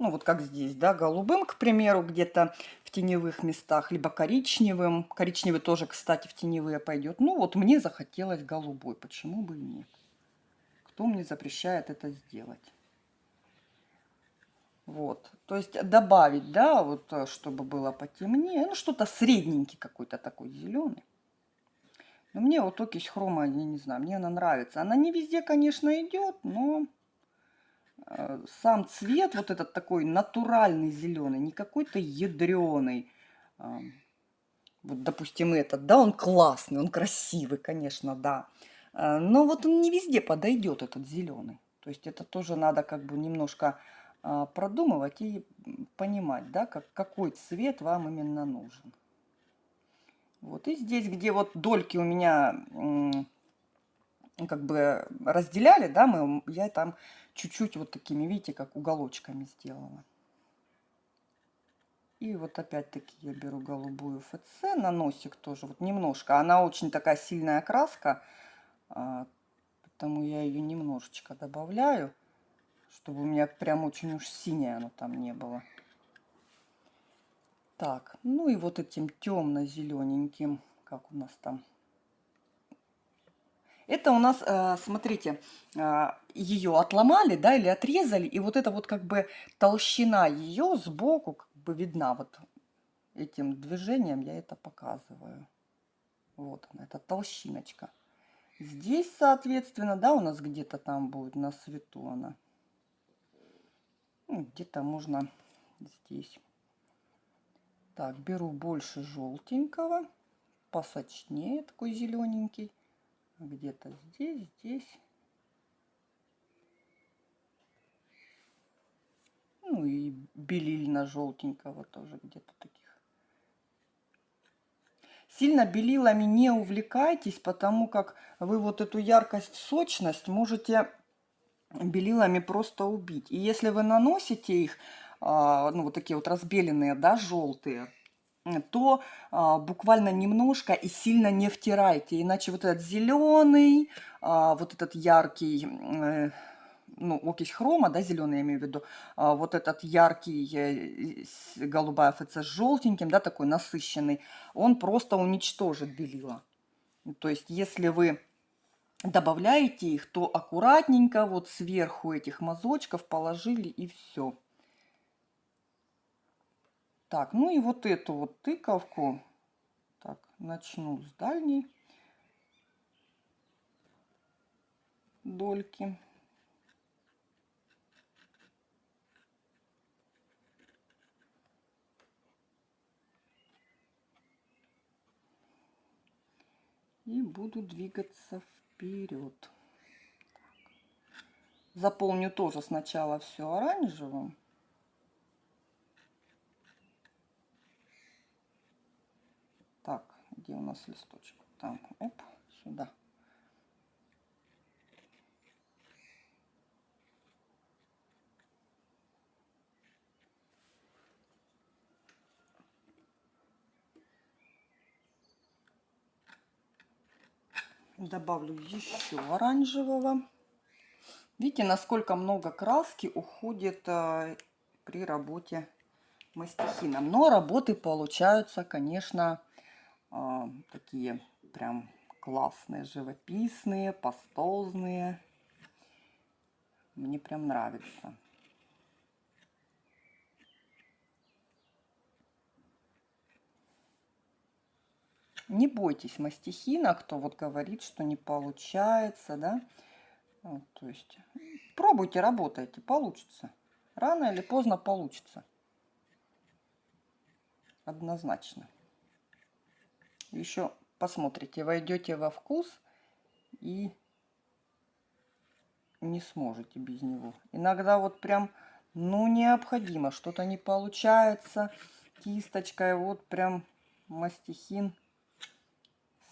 ну вот как здесь, да, голубым, к примеру, где-то в теневых местах, либо коричневым. Коричневый тоже, кстати, в теневые пойдет. Ну вот мне захотелось голубой, почему бы и нет. Кто мне запрещает это сделать? Вот, то есть добавить, да, вот, э, чтобы было потемнее, ну, что-то средненький какой-то такой зеленый. Но мне вот окись хрома, я не знаю, мне она нравится. Она не везде, конечно, идет, но Э, сам цвет вот этот такой натуральный зеленый, не какой-то ядреный. Вот, допустим, этот, да, он классный, он красивый, конечно, да. Э, но вот он не везде подойдет, этот зеленый. То есть это тоже надо как бы немножко а, продумывать и понимать, да, как, какой цвет вам именно нужен. Вот и здесь, где вот дольки у меня как бы разделяли, да, мы, я там чуть-чуть вот такими, видите, как уголочками сделала. И вот опять-таки я беру голубую ФЦ на носик тоже, вот немножко. Она очень такая сильная краска, а, потому я ее немножечко добавляю, чтобы у меня прям очень уж синее оно там не было. Так, ну и вот этим темно-зелененьким, как у нас там это у нас, э, смотрите, э, ее отломали, да, или отрезали, и вот это вот как бы толщина ее сбоку как бы видна вот этим движением я это показываю. Вот она, эта толщиночка. Здесь, соответственно, да, у нас где-то там будет на свету она. Ну, где-то можно здесь. Так, беру больше желтенького, посочнее, такой зелененький где-то здесь, здесь. Ну и белильно-желтенького тоже где-то таких. Сильно белилами не увлекайтесь, потому как вы вот эту яркость, сочность можете белилами просто убить. И если вы наносите их, ну вот такие вот разбеленные, да, желтые, то а, буквально немножко и сильно не втирайте, иначе вот этот зеленый, а, вот этот яркий, э, ну, окись хрома, да, зеленый я имею в виду, а, вот этот яркий э, голубая ФЦ с желтеньким, да, такой насыщенный, он просто уничтожит белила. То есть, если вы добавляете их, то аккуратненько вот сверху этих мазочков положили и все. Так, ну и вот эту вот тыковку, так, начну с дальней дольки. И буду двигаться вперед. Заполню тоже сначала все оранжевым. Так, где у нас листочек? Там, оп, сюда. Добавлю еще оранжевого. Видите, насколько много краски уходит э, при работе мастихином. Но работы получаются, конечно, э, такие прям классные, живописные, пастозные. Мне прям нравится. Не бойтесь мастихина, кто вот говорит, что не получается, да. Вот, то есть пробуйте, работайте, получится. Рано или поздно получится. Однозначно. Еще посмотрите, войдете во вкус и не сможете без него. Иногда вот прям, ну, необходимо, что-то не получается кисточкой, вот прям мастихин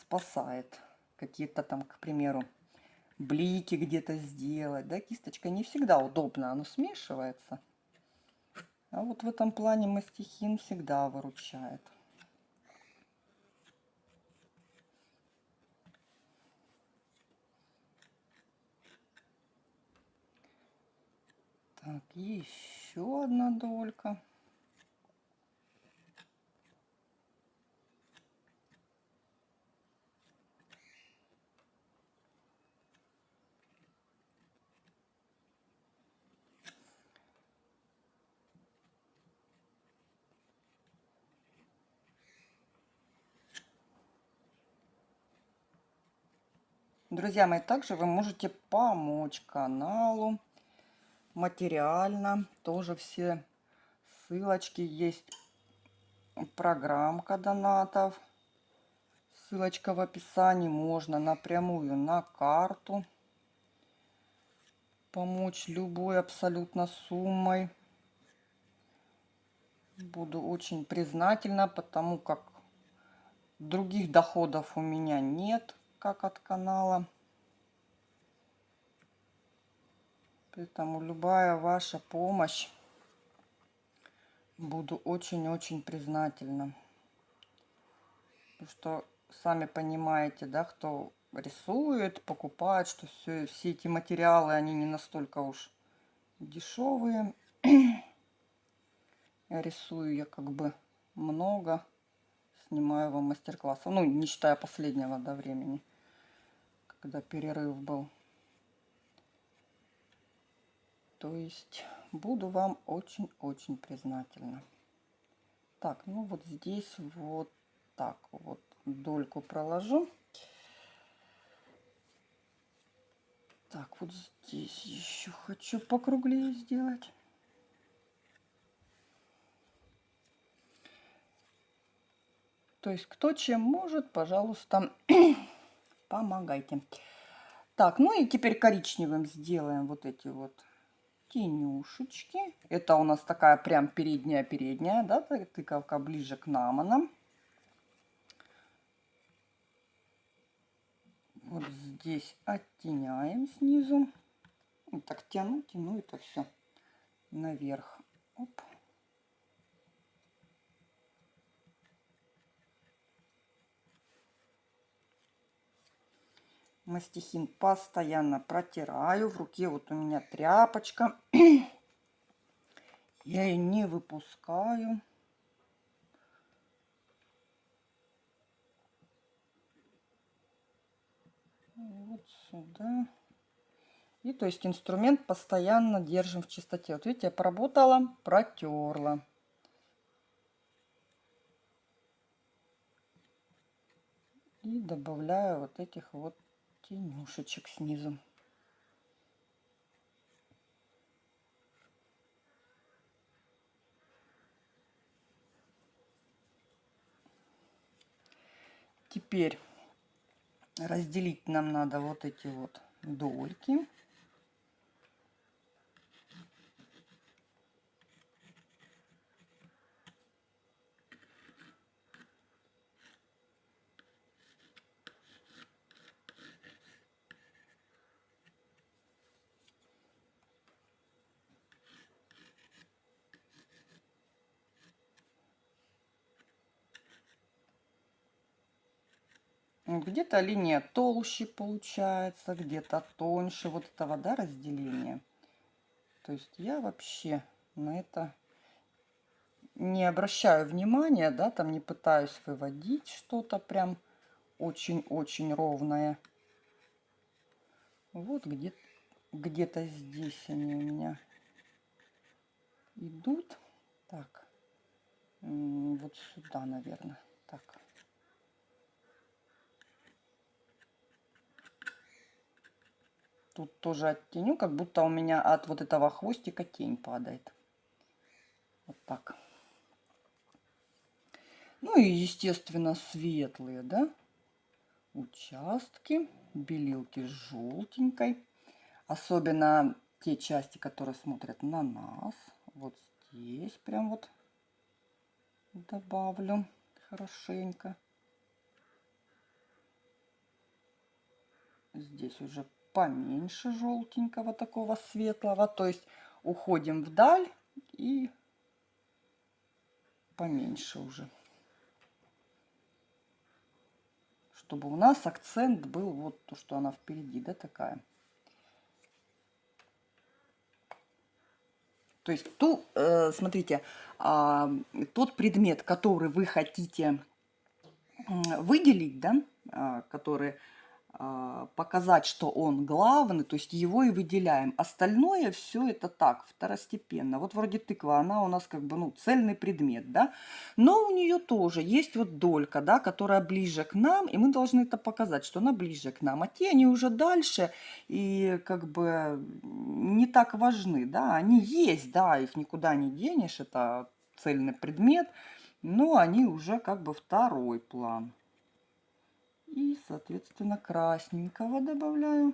спасает. Какие-то там, к примеру, блики где-то сделать. Да, кисточка не всегда удобно, оно смешивается. А вот в этом плане мастихин всегда выручает. Так, еще одна долька. Друзья мои, также вы можете помочь каналу материально. Тоже все ссылочки есть. Программка донатов. Ссылочка в описании. Можно напрямую на карту помочь любой абсолютно суммой. Буду очень признательна, потому как других доходов у меня нет как от канала. Поэтому любая ваша помощь буду очень-очень признательна. Потому что сами понимаете, да, кто рисует, покупает, что все, все эти материалы, они не настолько уж дешевые. (clears throat) Я рисую я как бы много, снимаю вам мастер-классов, ну, не считая последнего до времени когда перерыв был. То есть буду вам очень-очень признательна. Так, ну вот здесь вот так вот дольку проложу. Так, вот здесь еще хочу покруглее сделать. То есть кто чем может, пожалуйста, (clears throat) помогайте. Так, ну и теперь коричневым сделаем вот эти вот тенюшечки. Это у нас такая прям передняя-передняя, да, тыковка ближе к наманам. Вот здесь оттеняем снизу. Вот так тяну, тяну это все наверх. Оп. Мастихин постоянно протираю. В руке вот у меня тряпочка. (clears throat) Я ее не выпускаю. Вот сюда. И то есть инструмент постоянно держим в чистоте. Вот видите, я поработала, протерла. И добавляю вот этих вот тенюшечек снизу. Теперь разделить нам надо вот эти вот дольки. Где-то линия толще получается, где-то тоньше. Вот этого, да, разделения. То есть я вообще на это не обращаю внимания, да, там не пытаюсь выводить что-то прям очень-очень ровное. Вот где-то где-то здесь они у меня идут. Так, вот сюда, наверное. Так. Тут тоже оттеню, как будто у меня от вот этого хвостика тень падает. Вот так. Ну и, естественно, светлые, да, участки, белилки с желтенькой. Особенно те части, которые смотрят на нас. Вот здесь прям вот добавлю хорошенько. Здесь уже поменьше желтенького такого светлого. То есть уходим вдаль и поменьше уже. Чтобы у нас акцент был вот то, что она впереди, да, такая. То есть, ту, э, смотрите, э, тот предмет, который вы хотите выделить, да, э, который показать, что он главный, то есть его и выделяем. Остальное все это так, второстепенно. Вот вроде тыква, она у нас как бы, ну, цельный предмет, да. Но у нее тоже есть вот долька, да, которая ближе к нам, и мы должны это показать, что она ближе к нам. А те, они уже дальше и как бы не так важны, да. Они есть, да, их никуда не денешь, это цельный предмет, но они уже как бы второй план. И, соответственно, красненького добавляю.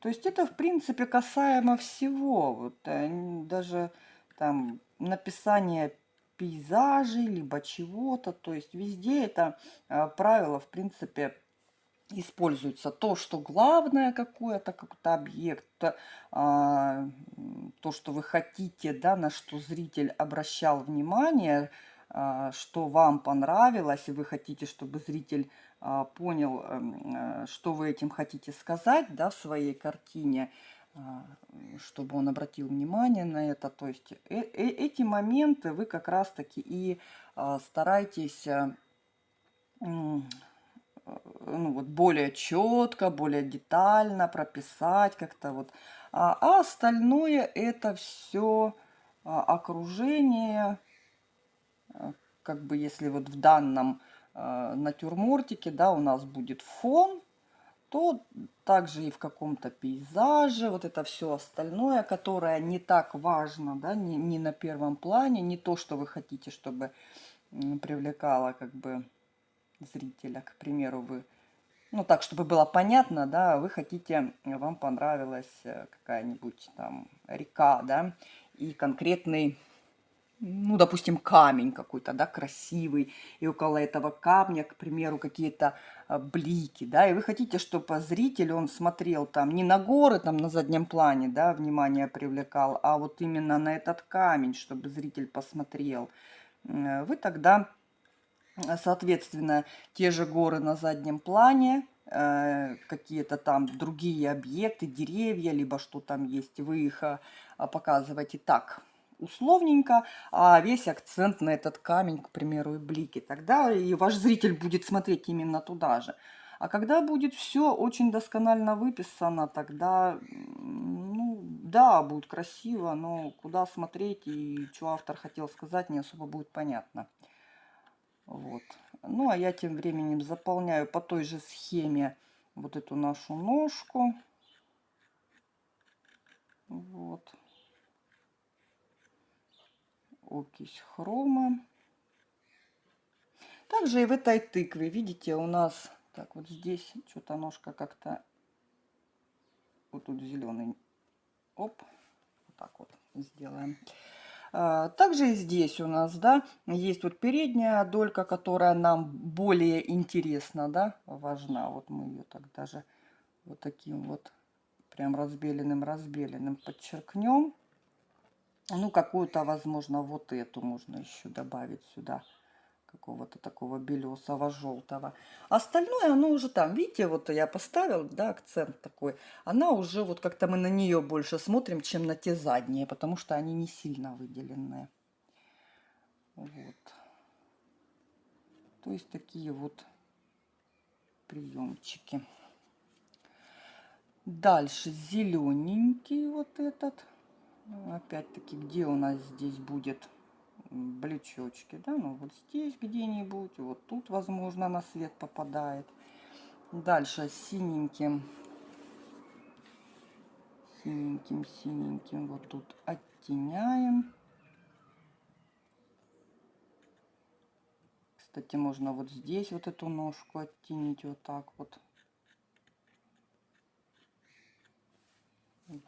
То есть это, в принципе, касаемо всего. Вот э, даже там написание пейзажей, либо чего-то. То есть везде это э, правило, в принципе, используется то, что главное какое-то, какой-то объект, а, то, что вы хотите, да, на что зритель обращал внимание – что вам понравилось, и вы хотите, чтобы зритель а, понял, эм, э, что вы этим хотите сказать да, в своей картине, а, чтобы он обратил внимание на это. То есть э -э эти моменты вы как раз-таки и старайтесь ну, вот более четко, более детально прописать как-то вот. А, а остальное это все окружение, как бы если вот в данном э, натюрмортике, да, у нас будет фон, то также и в каком-то пейзаже, вот это все остальное, которое не так важно, да, не, не на первом плане, не то, что вы хотите, чтобы привлекало как бы зрителя, к примеру, вы, ну так, чтобы было понятно, да, вы хотите, вам понравилась э, какая-нибудь там река, да, и конкретный ну, допустим, камень какой-то, да, красивый, и около этого камня, к примеру, какие-то а, блики, да, и вы хотите, чтобы зритель, он смотрел там не на горы, там на заднем плане, да, внимание привлекал, а вот именно на этот камень, чтобы зритель посмотрел, вы тогда Соответственно, те же горы на заднем плане, э, какие-то там другие объекты, деревья, либо что там есть, вы их а, показываете так условненько, а весь акцент на этот камень, к примеру, и блики. Тогда и ваш зритель будет смотреть именно туда же. А когда будет все очень досконально выписано, тогда, ну, да, будет красиво, но куда смотреть и что автор хотел сказать, не особо будет понятно. Вот. Ну, а я тем временем заполняю по той же схеме вот эту нашу ножку. Вот. Окись хрома. Также и в этой тыкве, видите, у нас, так, вот здесь что-то ножка как-то, вот тут зеленый, оп, вот так вот сделаем. А, также и здесь у нас, да, есть вот передняя долька, которая нам более интересна, да, важна. Вот мы ее так даже вот таким вот прям разбеленным-разбеленным подчеркнем. Ну, какую-то, возможно, вот эту можно еще добавить сюда какого-то такого белесого, желтого. Остальное, оно уже там, видите, вот я поставил, да, акцент такой. Она уже, вот как-то мы на нее больше смотрим, чем на те задние, потому что они не сильно выделенные. Вот. То есть такие вот приемчики. Дальше зелененький вот этот. Опять-таки, где у нас здесь будет блючочки, да, ну вот здесь где-нибудь, вот тут, возможно, на свет попадает. Дальше синеньким, синеньким, синеньким вот тут оттеняем. Кстати, можно вот здесь вот эту ножку оттенить вот так вот.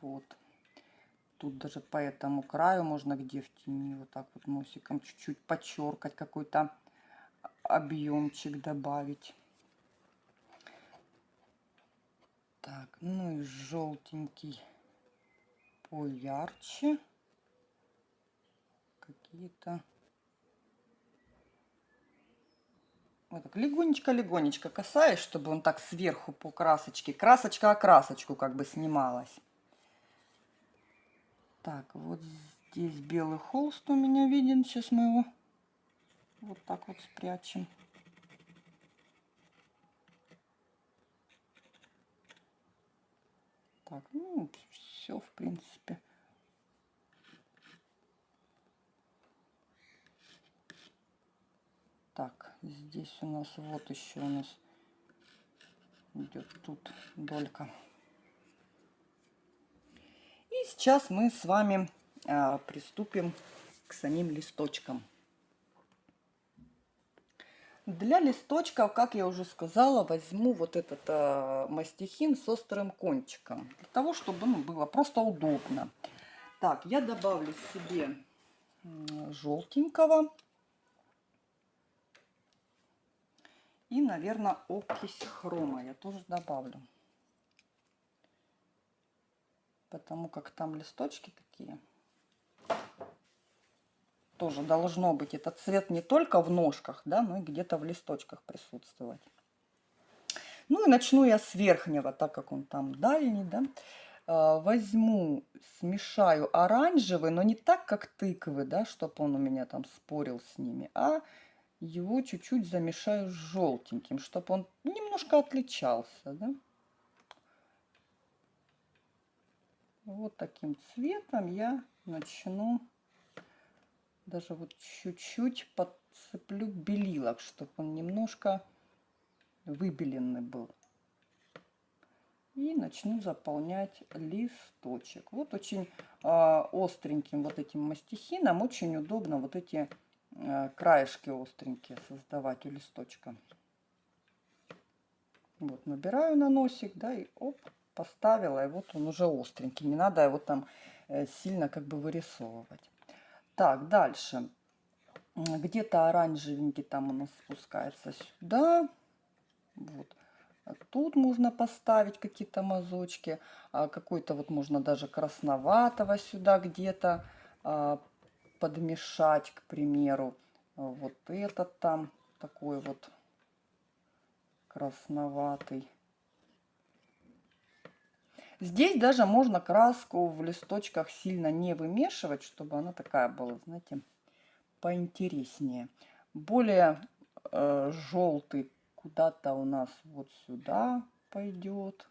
Вот. Тут даже по этому краю можно где в тени вот так вот носиком чуть-чуть подчеркать, какой-то объемчик добавить. Так, ну и желтенький поярче. Какие-то... Вот так легонечко-легонечко касаюсь, чтобы он так сверху по красочке. Красочка о красочку как бы снималась. Так, вот здесь белый холст у меня виден. Сейчас мы его вот так вот спрячем. Так, ну, все, в принципе. Так, здесь у нас вот еще у нас идет тут долька сейчас мы с вами а, приступим к самим листочкам. Для листочков, как я уже сказала, возьму вот этот а, мастихин с острым кончиком. Для того, чтобы ну, было просто удобно. Так, я добавлю себе желтенького. И, наверное, окись хрома я тоже добавлю потому как там листочки такие. Тоже должно быть этот цвет не только в ножках, да, но и где-то в листочках присутствовать. Ну и начну я с верхнего, так как он там дальний, да. А, возьму, смешаю оранжевый, но не так, как тыквы, да, чтобы он у меня там спорил с ними, а его чуть-чуть замешаю с желтеньким, чтобы он немножко отличался, да. Вот таким цветом я начну даже вот чуть-чуть подцеплю белилок, чтобы он немножко выбеленный был. И начну заполнять листочек. Вот очень э, остреньким вот этим мастихином очень удобно вот эти э, краешки остренькие создавать у листочка. Вот набираю на носик, да, и оп, поставила, и вот он уже остренький. Не надо его там э, сильно как бы вырисовывать. Так, дальше. Где-то оранжевенький там у нас спускается сюда. Вот. А тут можно поставить какие-то мазочки. А Какой-то вот можно даже красноватого сюда где-то а, подмешать, к примеру. Вот этот там такой вот красноватый. Здесь даже можно краску в листочках сильно не вымешивать, чтобы она такая была, знаете, поинтереснее. Более э, желтый куда-то у нас вот сюда пойдет.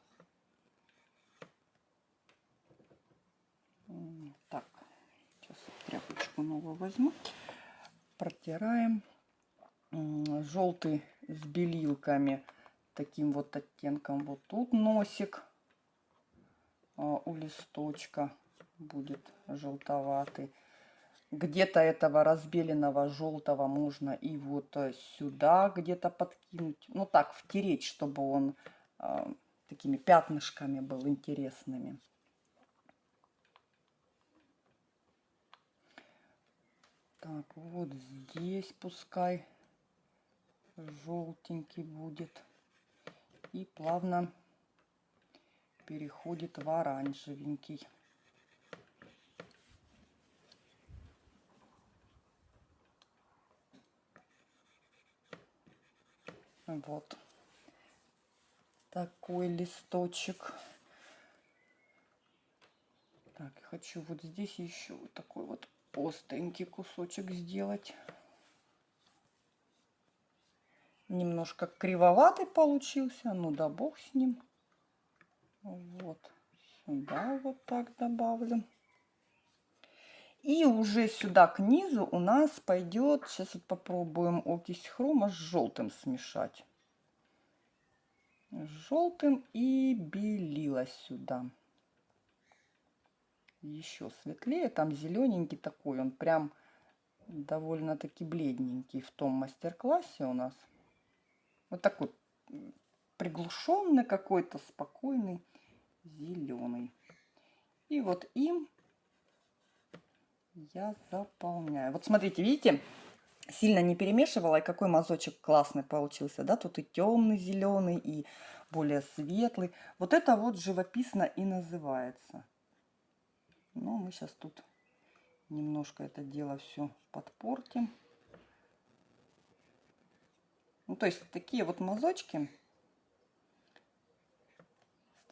Так, сейчас тряпочку новую возьму. Протираем. Желтый с белилками. Таким вот оттенком. Вот тут носик у листочка будет желтоватый. Где-то этого разбеленного желтого можно и вот э, сюда где-то подкинуть. Ну так, втереть, чтобы он э, такими пятнышками был интересными. Так, вот здесь пускай желтенький будет. И плавно переходит в оранжевенький. Вот такой листочек. Так, хочу вот здесь еще такой вот остренький кусочек сделать. Немножко кривоватый получился, ну да бог с ним. Вот сюда вот так добавлю. И уже сюда к низу у нас пойдет, сейчас вот попробуем окись хрома с желтым смешать. С желтым и белила сюда. Еще светлее, там зелененький такой, он прям довольно-таки бледненький в том мастер-классе у нас. Вот такой приглушенный какой-то, спокойный, зеленый. И вот им я заполняю. Вот смотрите, видите, сильно не перемешивала, и какой мазочек классный получился, да, тут и темный зеленый, и более светлый. Вот это вот живописно и называется. Но мы сейчас тут немножко это дело все подпортим. Ну, то есть такие вот мазочки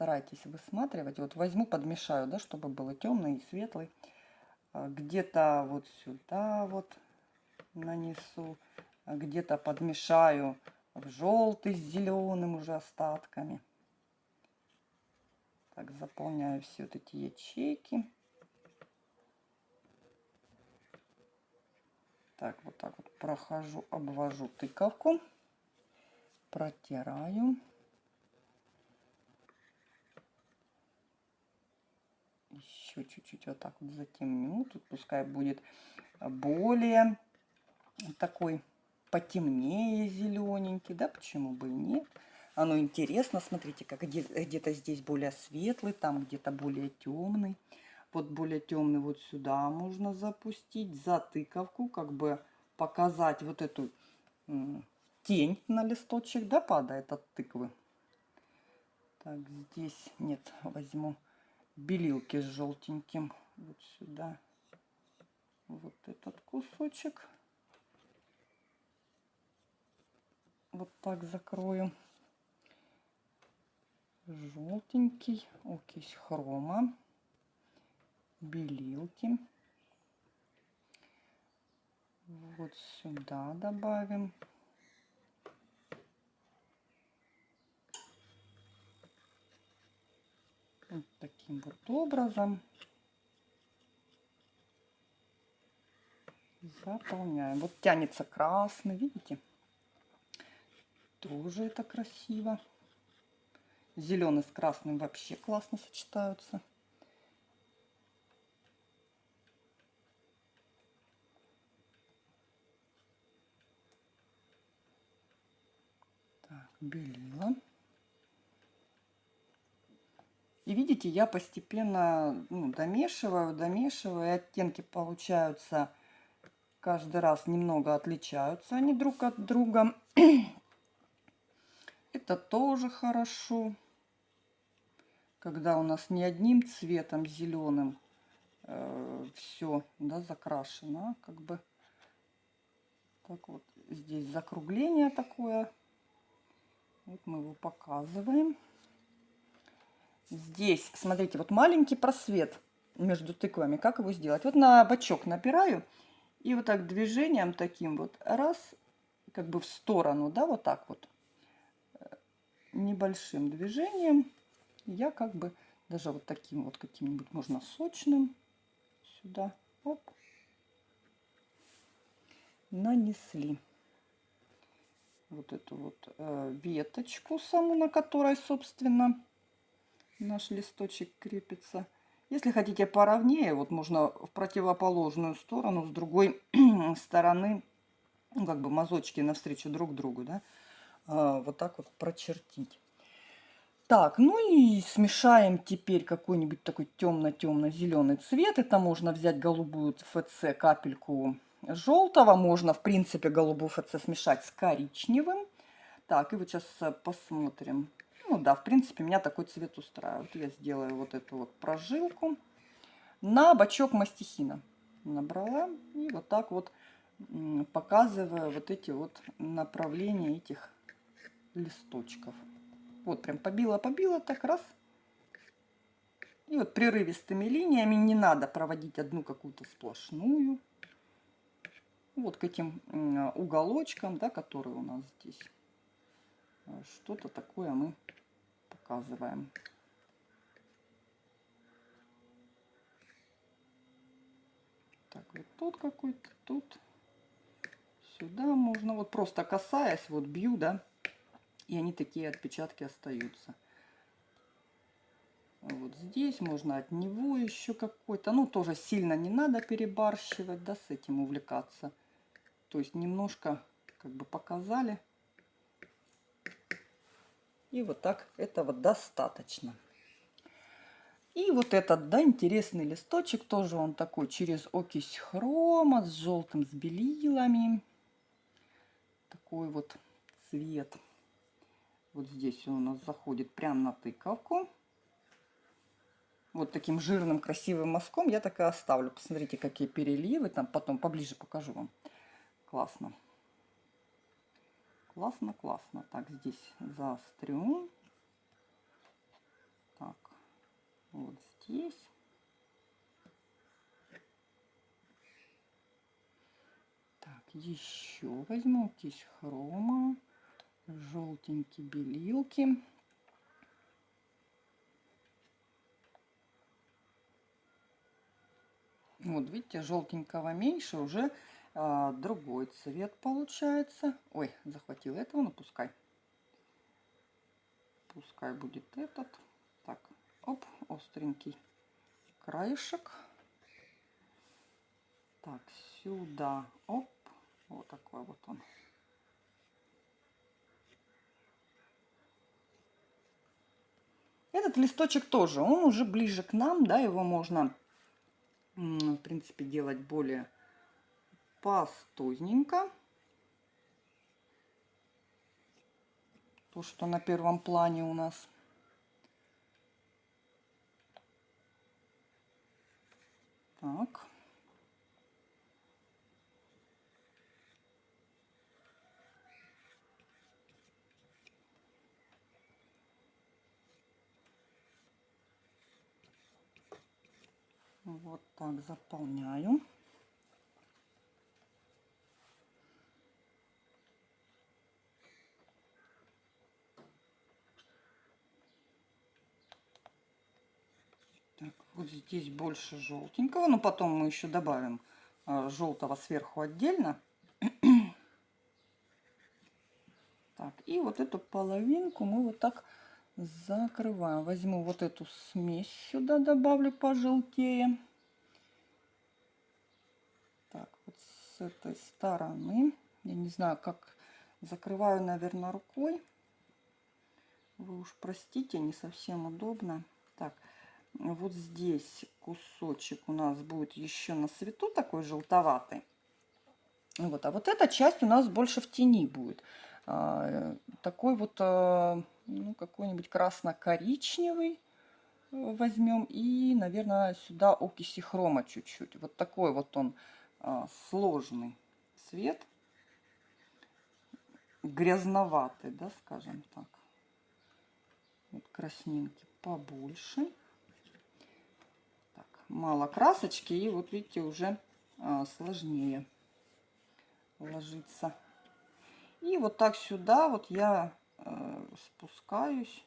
старайтесь высматривать. Вот возьму, подмешаю, да, чтобы было темный и светлый. А, где-то вот сюда вот нанесу, а где-то подмешаю в желтый с зеленым уже остатками. Так, заполняю все вот эти ячейки. Так, вот так вот прохожу, обвожу тыковку, протираю. Еще чуть-чуть вот так вот затемню. Тут пускай будет более такой потемнее зелененький, да, почему бы и нет. Оно интересно, смотрите, как где-то здесь более светлый, там где-то более темный. Вот более темный вот сюда можно запустить, за тыковку, как бы показать вот эту тень на листочек, да, падает от тыквы. Так, здесь нет, возьму белилки с желтеньким вот сюда. Вот этот кусочек. Вот так закрою. Желтенький окись хрома белилки. Вот сюда добавим Вот таким вот образом заполняем. Вот тянется красный, видите? Тоже это красиво. Зеленый с красным вообще классно сочетаются. Так, белила. И видите, я постепенно ну, домешиваю, домешиваю, и оттенки получаются каждый раз немного отличаются они друг от друга. (clears throat) Это тоже хорошо, когда у нас не одним цветом зеленым э, все да, закрашено, а как бы так вот здесь закругление такое. Вот мы его показываем. Здесь, смотрите, вот маленький просвет между тыквами. Как его сделать? Вот на бочок напираю и вот так движением таким вот раз, как бы в сторону, да, вот так вот небольшим движением я как бы даже вот таким вот каким-нибудь можно сочным сюда оп, нанесли вот эту вот э, веточку саму, на которой, собственно, наш листочек крепится. Если хотите поровнее, вот можно в противоположную сторону, с другой (clears throat) стороны, ну, как бы мазочки навстречу друг другу, да, э, вот так вот прочертить. Так, ну и смешаем теперь какой-нибудь такой темно-темно-зеленый цвет. Это можно взять голубую ФЦ, капельку желтого. Можно, в принципе, голубую ФЦ смешать с коричневым. Так, и вот сейчас посмотрим. Ну да, в принципе, меня такой цвет устраивает. Я сделаю вот эту вот прожилку на бачок мастихина. Набрала и вот так вот показываю вот эти вот направления этих листочков. Вот прям побила-побила, так раз. И вот прерывистыми линиями не надо проводить одну какую-то сплошную. Вот к этим уголочкам, да, которые у нас здесь. А, что-то такое мы показываем. Так, вот тут какой-то, тут. Сюда можно, вот просто касаясь, вот бью, да, и они такие отпечатки остаются. Вот здесь можно от него еще какой-то. Ну, тоже сильно не надо перебарщивать, да, с этим увлекаться. То есть немножко как бы показали. И вот так этого достаточно. И вот этот, да, интересный листочек, тоже он такой через окись хрома, с желтым, с белилами. Такой вот цвет. Вот здесь он у нас заходит прямо на тыковку. Вот таким жирным красивым мазком я так и оставлю. Посмотрите, какие переливы. Там потом поближе покажу вам. Классно. Классно, классно. Так, здесь заострю. Так, вот здесь. Так, еще возьму кисть хрома желтенькие белилки. Вот, видите, желтенького меньше, уже а, другой цвет получается. Ой, захватил этого, ну пускай. Пускай будет этот. Так, оп, остренький краешек. Так, сюда, оп, вот такой вот он. Этот листочек тоже, он уже ближе к нам, да, его можно, в принципе, делать более пастузненько. То, что на первом плане у нас. Так. Вот так заполняю. Вот здесь больше желтенького, но потом мы еще добавим а, желтого сверху отдельно. (clears throat) Так, и вот эту половинку мы вот так закрываем. Возьму вот эту смесь сюда, добавлю пожелтее. Так, вот с этой стороны. Я не знаю, как закрываю, наверное, рукой. Вы уж простите, не совсем удобно. Так, вот здесь кусочек у нас будет еще на свету такой желтоватый. Вот, а вот эта часть у нас больше в тени будет. А, такой вот а, ну, какой-нибудь красно-коричневый э, возьмем. И, наверное, сюда окиси хрома чуть-чуть. Вот такой вот он а, сложный цвет. грязноватый, да, скажем так. Вот краснинки побольше. Мало красочки, и вот видите, уже а, сложнее ложится. И вот так сюда вот я э, спускаюсь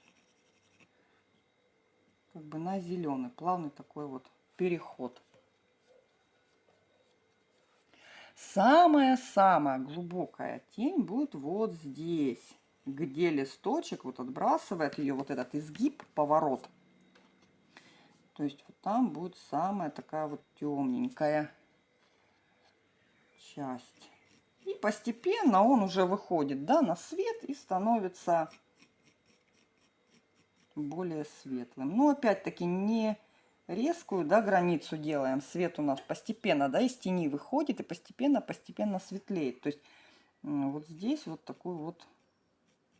как бы на зеленый, плавный такой вот переход. Самая-самая глубокая тень будет вот здесь, где листочек вот отбрасывает ее вот этот изгиб, поворот. То есть там будет самая такая вот темненькая часть. И постепенно он уже выходит да, на свет и становится более светлым. Но опять-таки не резкую да, границу делаем. Свет у нас постепенно да, из тени выходит и постепенно-постепенно светлеет. То есть вот здесь вот такую вот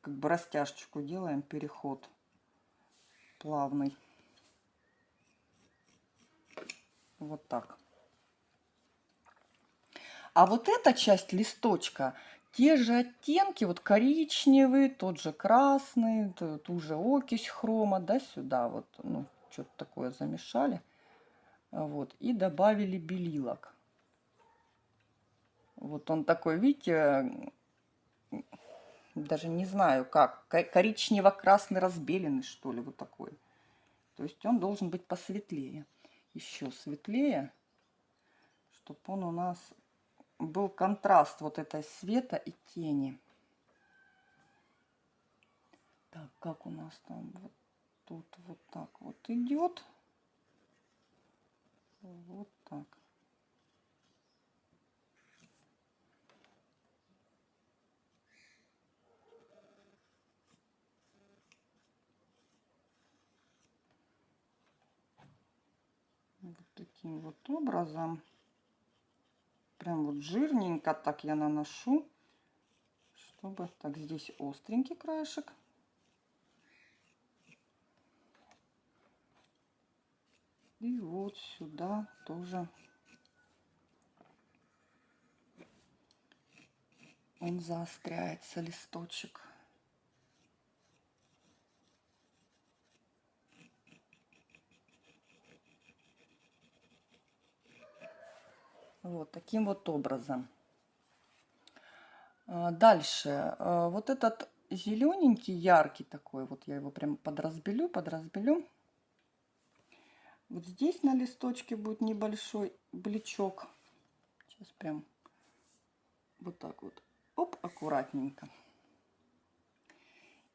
как бы растяжечку делаем, переход плавный. Вот так. А вот эта часть листочка, те же оттенки, вот коричневый, тот же красный, ту же окись хрома, да, сюда вот, ну, что-то такое замешали. Вот, и добавили белилок. Вот он такой, видите, даже не знаю как, коричнево-красный разбеленный, что ли, вот такой. То есть он должен быть посветлее, еще светлее, чтобы он у нас был контраст вот этой света и тени. Так, как у нас там вот тут вот так вот идет. Вот так. Вот таким вот образом. Прям вот жирненько так я наношу, чтобы так здесь остренький краешек. И вот сюда тоже он заостряется, листочек. Вот таким вот образом. А, дальше. А, вот этот зелененький, яркий такой, вот я его прям подразбелю, подразбелю. Вот здесь на листочке будет небольшой бличок. Сейчас прям вот так вот. Оп, аккуратненько.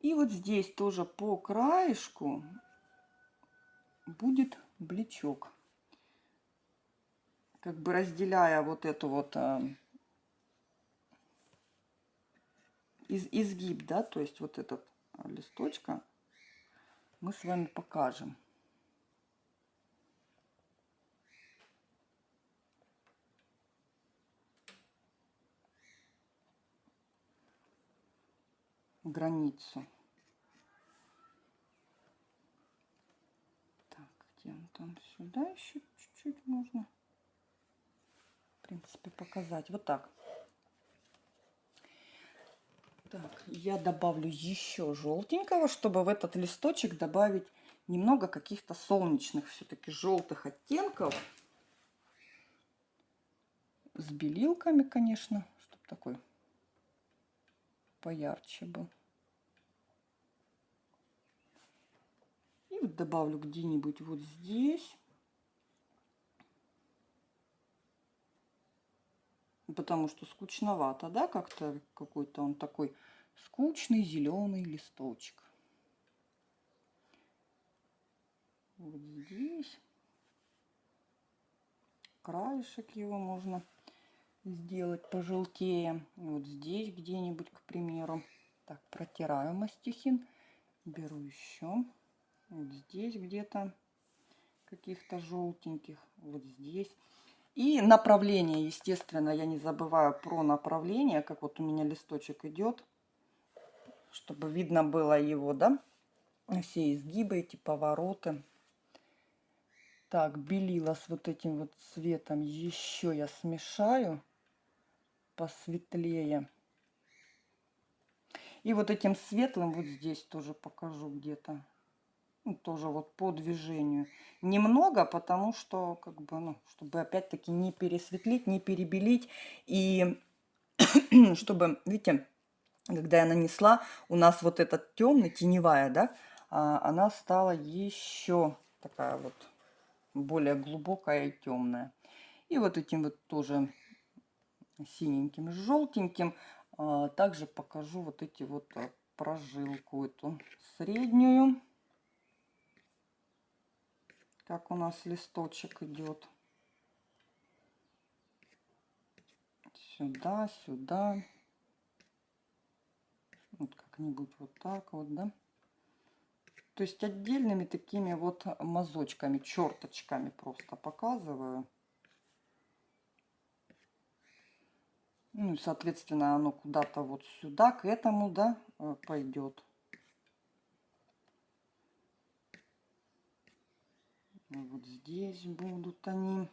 И вот здесь тоже по краешку будет бличок. Как бы разделяя вот эту вот э, из, изгиб, да, то есть вот этот листочка мы с вами покажем. границу. Так, где он там сюда еще чуть-чуть можно, принципе, показать. Вот так. Так, я добавлю еще желтенького, чтобы в этот листочек добавить немного каких-то солнечных все-таки желтых оттенков. С белилками, конечно, чтобы такой поярче был. И вот добавлю где-нибудь вот здесь. Потому что скучновато, да, как-то какой-то он такой скучный зеленый листочек. Вот здесь. Краешек его можно сделать пожелтее. Вот здесь где-нибудь, к примеру. Так, протираю мастихин. Беру еще. Вот здесь где-то каких-то желтеньких. Вот здесь. И направление, естественно, я не забываю про направление, как вот у меня листочек идет, чтобы видно было его, да, все изгибы, эти повороты. Так, белила с вот этим вот цветом еще я смешаю посветлее. И вот этим светлым вот здесь тоже покажу где-то. Ну, тоже вот по движению. Немного, потому что, как бы, ну, чтобы опять-таки не пересветлить, не перебелить. И (clears throat) чтобы, видите, когда я нанесла, у нас вот этот темный, теневая, да, а, она стала еще такая вот более глубокая и темная. И вот этим вот тоже синеньким, желтеньким а, также покажу вот эти вот а, прожилку эту среднюю. Как у нас листочек идет. Сюда, сюда. Вот как-нибудь вот так вот, да. То есть отдельными такими вот мазочками, черточками просто показываю. Ну и, соответственно, оно куда-то вот сюда, к этому, да, э, пойдет. Вот здесь будут они.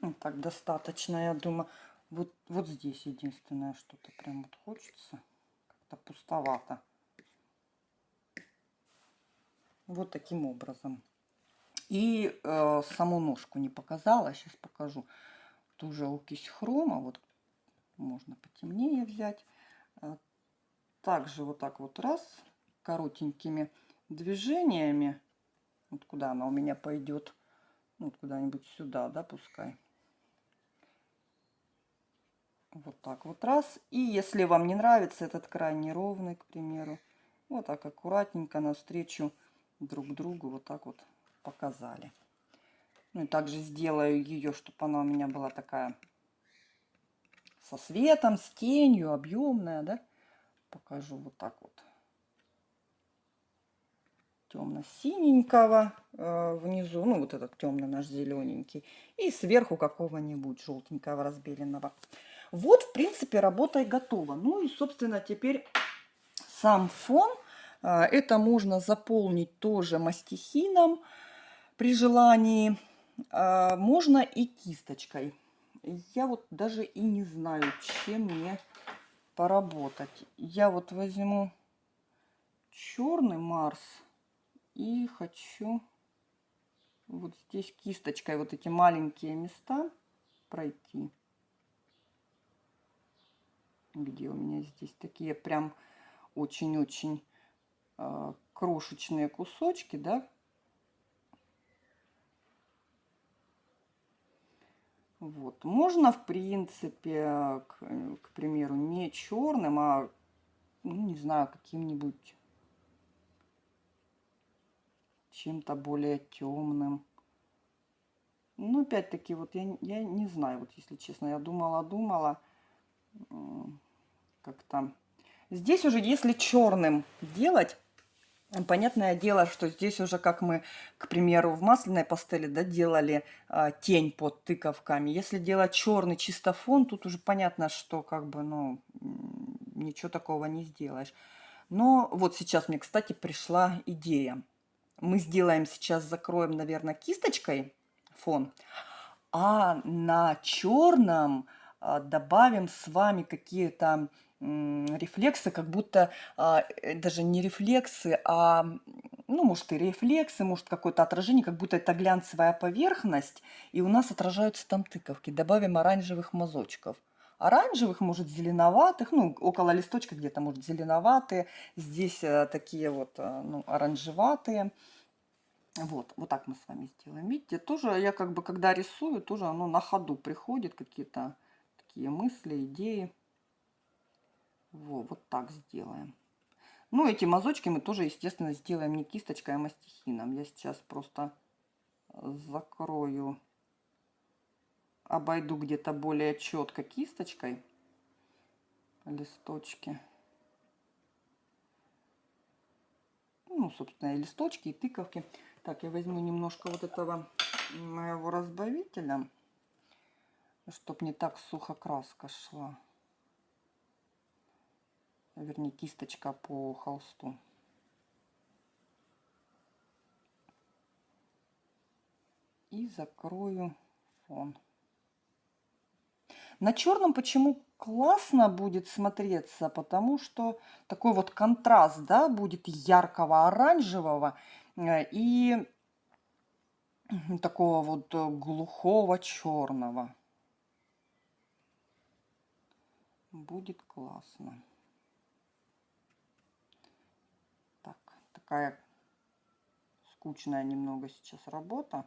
Ну, так достаточно, я думаю. Вот, вот здесь единственное что-то прям вот хочется. Как-то пустовато. Вот таким образом. И э, саму ножку не показала. Сейчас покажу. Ту же окись хрома. Вот можно потемнее взять. Э, также вот так вот раз. Коротенькими движениями. Вот куда она у меня пойдет. Вот куда-нибудь сюда, да, пускай. Вот так вот раз. И если вам не нравится этот край неровный, к примеру, вот так аккуратненько навстречу друг другу вот так вот показали. Ну и также сделаю ее, чтобы она у меня была такая со светом, с тенью, объемная, да. Покажу вот так вот. Темно-синенького э, внизу, ну вот этот темный наш зелененький. И сверху какого-нибудь желтенького разбеленного. Вот, в принципе, работа и готова. Ну и, собственно, теперь сам фон а, это можно заполнить тоже мастихином при желании. А, можно и кисточкой. Я вот даже и не знаю, чем мне поработать. Я вот возьму черный Марс и хочу вот здесь кисточкой вот эти маленькие места пройти. Где у меня здесь такие прям очень-очень а, крошечные кусочки, да. Вот. Можно, в принципе, к, к примеру, не черным, а, ну, не знаю, каким-нибудь чем-то более темным. Ну, опять-таки, вот я, я не знаю, вот если честно, я думала-думала, как-то... Здесь уже, если черным делать, Понятное дело, что здесь уже, как мы, к примеру, в масляной пастели да, делали а, тень под тыковками. Если делать черный чисто фон, тут уже понятно, что как бы, ну, ничего такого не сделаешь. Но вот сейчас мне, кстати, пришла идея. Мы сделаем сейчас, закроем, наверное, кисточкой фон, а на черном а, добавим с вами какие-то рефлексы, как будто а, э, даже не рефлексы, а, ну, может, и рефлексы, может, какое-то отражение, как будто это глянцевая поверхность, и у нас отражаются там тыковки. Добавим оранжевых мазочков. Оранжевых, может, зеленоватых, ну, около листочка где-то, может, зеленоватые. Здесь а, такие вот, а, ну, оранжеватые. Вот, вот так мы с вами сделаем. Видите, тоже я как бы, когда рисую, тоже оно на ходу приходит, какие-то такие мысли, идеи. Во, вот так сделаем. Ну, эти мазочки мы тоже, естественно, сделаем не кисточкой, а мастихином. Я сейчас просто закрою, обойду где-то более четко кисточкой листочки. Ну, собственно, и листочки, и тыковки. Так, я возьму немножко вот этого моего разбавителя, чтобы не так сухо краска шла вернее кисточка по холсту. И закрою фон. На черном почему классно будет смотреться? Потому что такой вот контраст, да, будет яркого оранжевого э, и такого вот э, глухого черного. Будет классно. Так, такая скучная немного сейчас работа.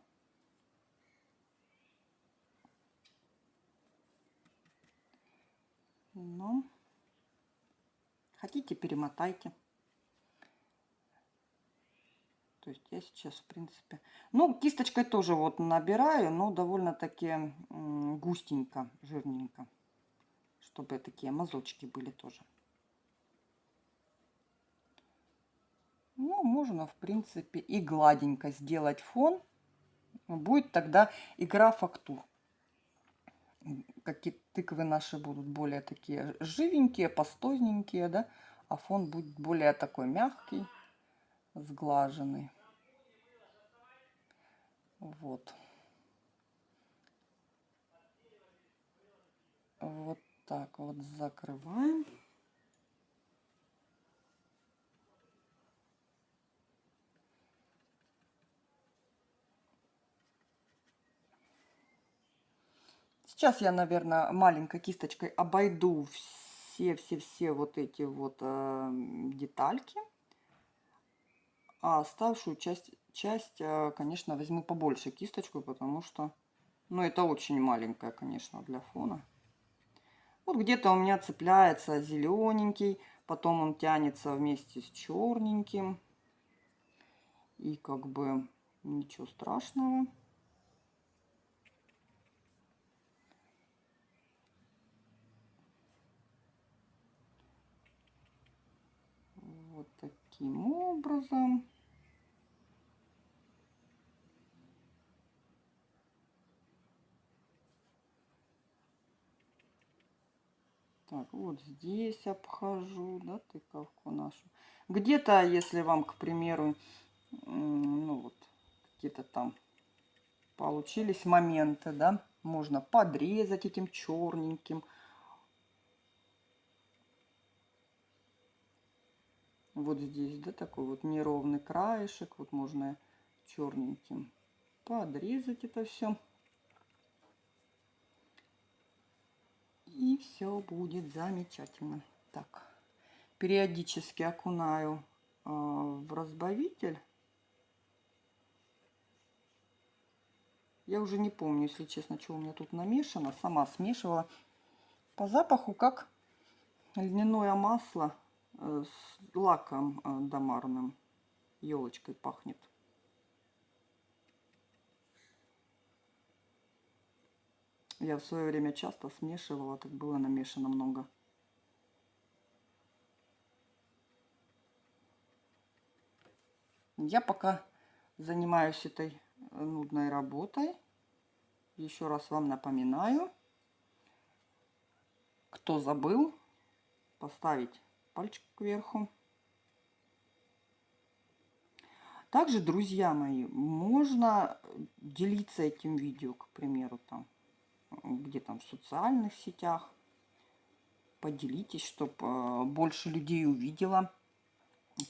Но хотите, перемотайте. То есть я сейчас, в принципе... Ну, кисточкой тоже вот набираю, но довольно-таки густенько, жирненько. Чтобы такие мазочки были тоже. Ну, можно, в принципе, и гладенько сделать фон. Будет тогда игра фактур. Какие тыквы наши будут более такие живенькие, пастозненькие, да? А фон будет более такой мягкий, сглаженный. Вот. Вот так вот закрываем. Сейчас я, наверное, маленькой кисточкой обойду все-все-все вот эти вот э, детальки. А оставшую часть, часть, э, конечно, возьму побольше кисточку, потому что, ну, это очень маленькая, конечно, для фона. Вот где-то у меня цепляется зелененький, потом он тянется вместе с черненьким. И как бы ничего страшного. Вот таким образом. Так, вот здесь обхожу, да, тыковку нашу. Где-то, если вам, к примеру, ну вот, какие-то там получились моменты, да, можно подрезать этим черненьким. Вот здесь, да, такой вот неровный краешек, вот можно черненьким подрезать это все. И все будет замечательно. Так, периодически окунаю э, в разбавитель. Я уже не помню, если честно, что у меня тут намешано. Сама смешивала. По запаху как льняное масло с лаком э, домарным. Елочкой пахнет. Я в свое время часто смешивала, так было намешано много. Я пока занимаюсь этой нудной работой. Еще раз вам напоминаю, кто забыл, поставить пальчик кверху. Также, друзья мои, можно делиться этим видео, к примеру, там где там в социальных сетях. Поделитесь, чтобы э, больше людей увидела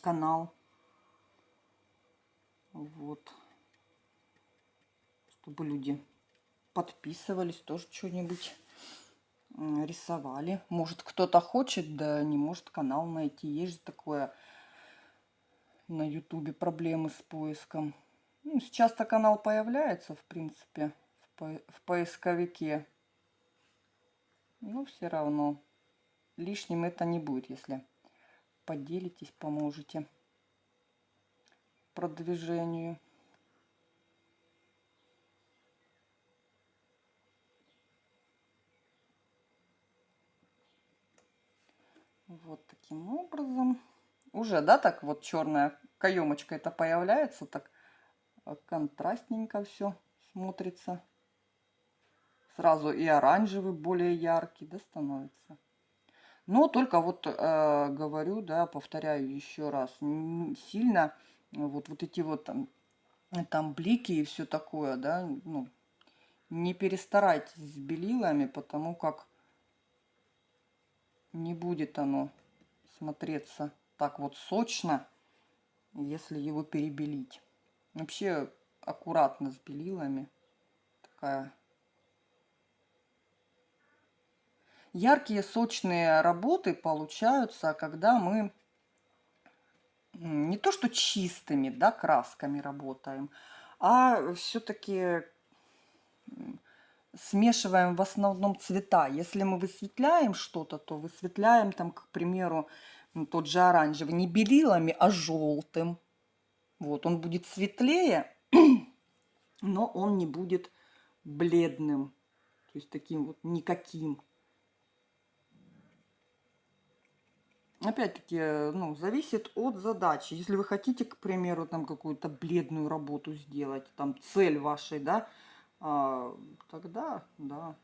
канал. Вот. Чтобы люди подписывались, тоже что-нибудь рисовали. Может, кто-то хочет, да не может канал найти. Есть же такое на ютубе проблемы с поиском. Ну, сейчас-то канал появляется, в принципе в поисковике. Но все равно лишним это не будет, если поделитесь, поможете продвижению. Вот таким образом. Уже, да, так вот черная каемочка это появляется, так контрастненько все смотрится. Сразу и оранжевый более яркий, да, становится. Но только вот э, говорю, да, повторяю еще раз, сильно вот, вот эти вот там там блики и все такое, да, ну, не перестарайтесь с белилами, потому как не будет оно смотреться так вот сочно, если его перебелить. Вообще аккуратно с белилами. Такая яркие сочные работы получаются, когда мы не то что чистыми да, красками работаем, а все-таки смешиваем в основном цвета. Если мы высветляем что-то, то высветляем там, к примеру, тот же оранжевый не белилами, а желтым. Вот, он будет светлее, (clears throat) но он не будет бледным, то есть таким вот никаким. Опять-таки, ну, зависит от задачи. Если вы хотите, к примеру, там какую-то бледную работу сделать, там цель вашей, да, а, тогда, да.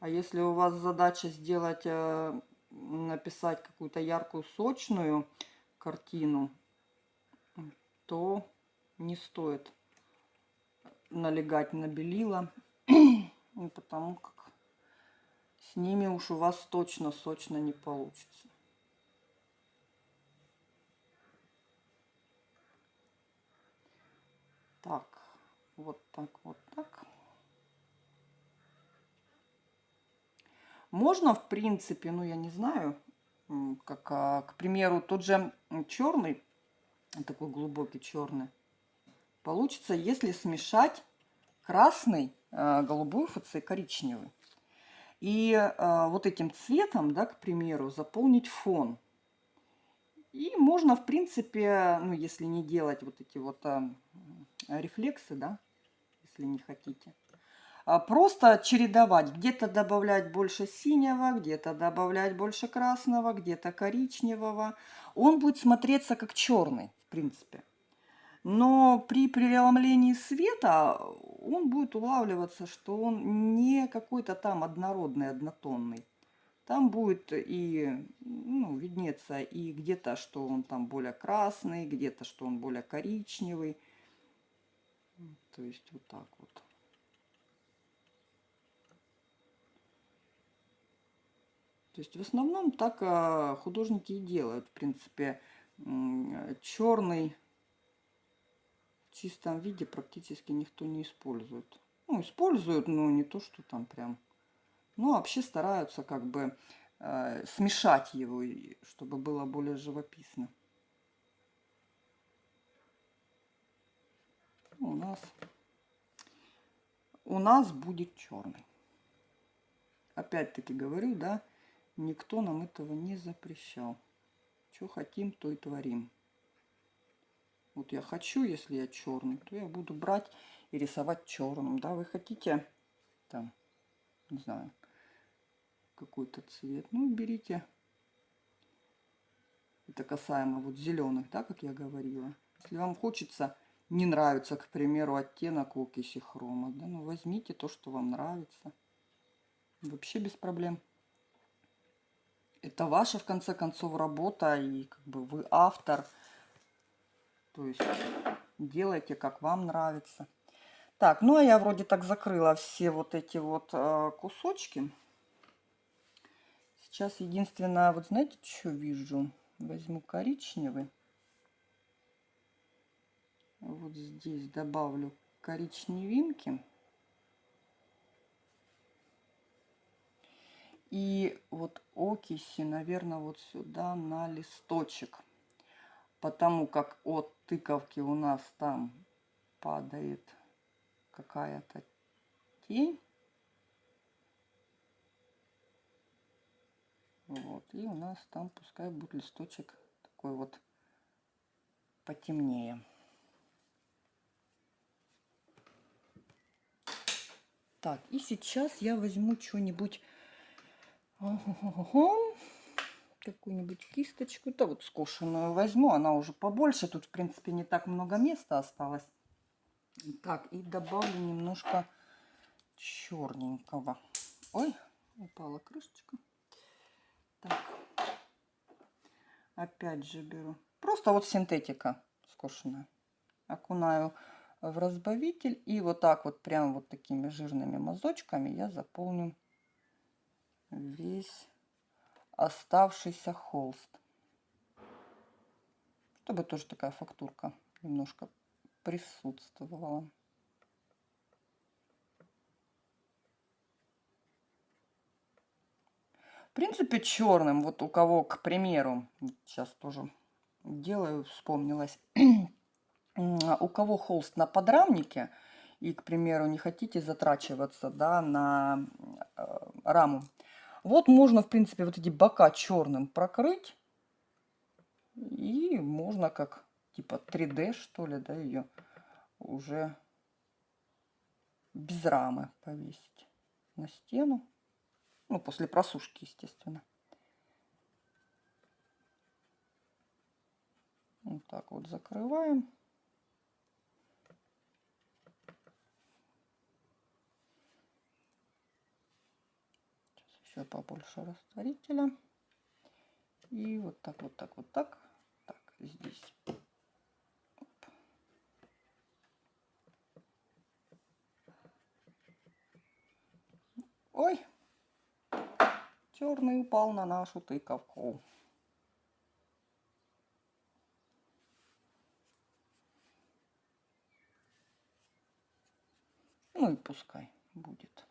А если у вас задача сделать, э, написать какую-то яркую, сочную картину, то не стоит налегать на белила, (clears throat) потому как с ними уж у вас точно сочно не получится. Так, вот так, вот так. Можно, в принципе, ну, я не знаю, как, а, к примеру, тот же черный, такой глубокий черный, получится, если смешать красный, а, голубой ФЦ, коричневый. И э, вот этим цветом, да, к примеру, заполнить фон. И можно, в принципе, ну, если не делать вот эти вот рефлексы, да, если не хотите, а просто чередовать. Где-то добавлять больше синего, где-то добавлять больше красного, где-то коричневого. Он будет смотреться как черный, в принципе. Но при преломлении света он будет улавливаться, что он не какой-то там однородный, однотонный. Там будет и ну, виднеться и где-то, что он там более красный, где-то, что он более коричневый. То есть вот так вот. То есть в основном так а, художники и делают. В принципе, черный в чистом виде практически никто не использует. Ну, используют, но не то, что там прям. Ну, вообще стараются как бы э, смешать его, чтобы было более живописно. У нас, у нас будет черный. Опять-таки говорю, да, никто нам этого не запрещал. Что хотим, то и творим. Вот я хочу, если я черный, то я буду брать и рисовать черным. Да, вы хотите там, не знаю, какой-то цвет. Ну, берите. Это касаемо вот зеленых, да, как я говорила. Если вам хочется, не нравится, к примеру, оттенок окиси хрома, да, ну возьмите то, что вам нравится. Вообще без проблем. Это ваша, в конце концов, работа, и как бы вы автор. То есть делайте, как вам нравится. Так, ну а я вроде так закрыла все вот эти вот э, кусочки. Сейчас единственное, вот знаете, что вижу? Возьму коричневый. Вот здесь добавлю коричневинки. И вот окиси, наверное, вот сюда на листочек потому как от тыковки у нас там падает какая-то тень. Вот, и у нас там пускай будет листочек такой вот потемнее. Так, и сейчас я возьму что-нибудь какую-нибудь кисточку. Да вот скошенную возьму, она уже побольше. Тут, в принципе, не так много места осталось. Так, и добавлю немножко черненького. Ой, упала крышечка. Так, опять же беру. Просто вот синтетика скошенная. окунаю в разбавитель. И вот так вот, прям вот такими жирными мазочками я заполню весь оставшийся холст. Чтобы тоже такая фактурка немножко присутствовала. В принципе, черным, вот у кого, к примеру, сейчас тоже делаю, вспомнилась, (clears throat) у кого холст на подрамнике, и, к примеру, не хотите затрачиваться да, на э, раму, вот можно, в принципе, вот эти бока черным прокрыть, и можно как типа 3D, что ли, да, ее уже без рамы повесить на стену. Ну, после просушки, естественно. Вот так вот закрываем. Сейчас еще побольше растворителя. И вот так, вот так, вот так. Так, здесь. Ой, черный упал на нашу тыковку. Ну и пускай будет.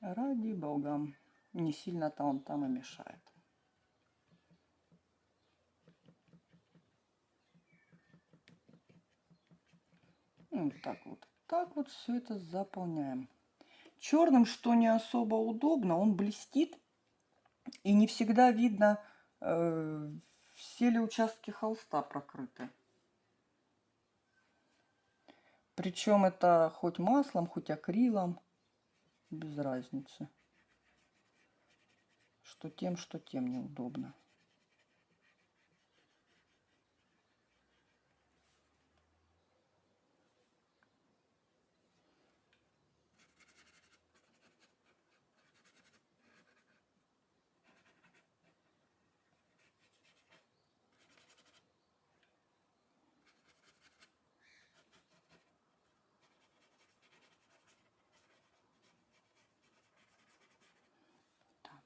Ради бога. Не сильно-то он там и мешает. Вот так вот. Так вот все это заполняем. Черным, что не особо удобно, он блестит. И не всегда видно, э, все ли участки холста прокрыты. Причем это хоть маслом, хоть акрилом, без разницы. Что тем, что тем неудобно.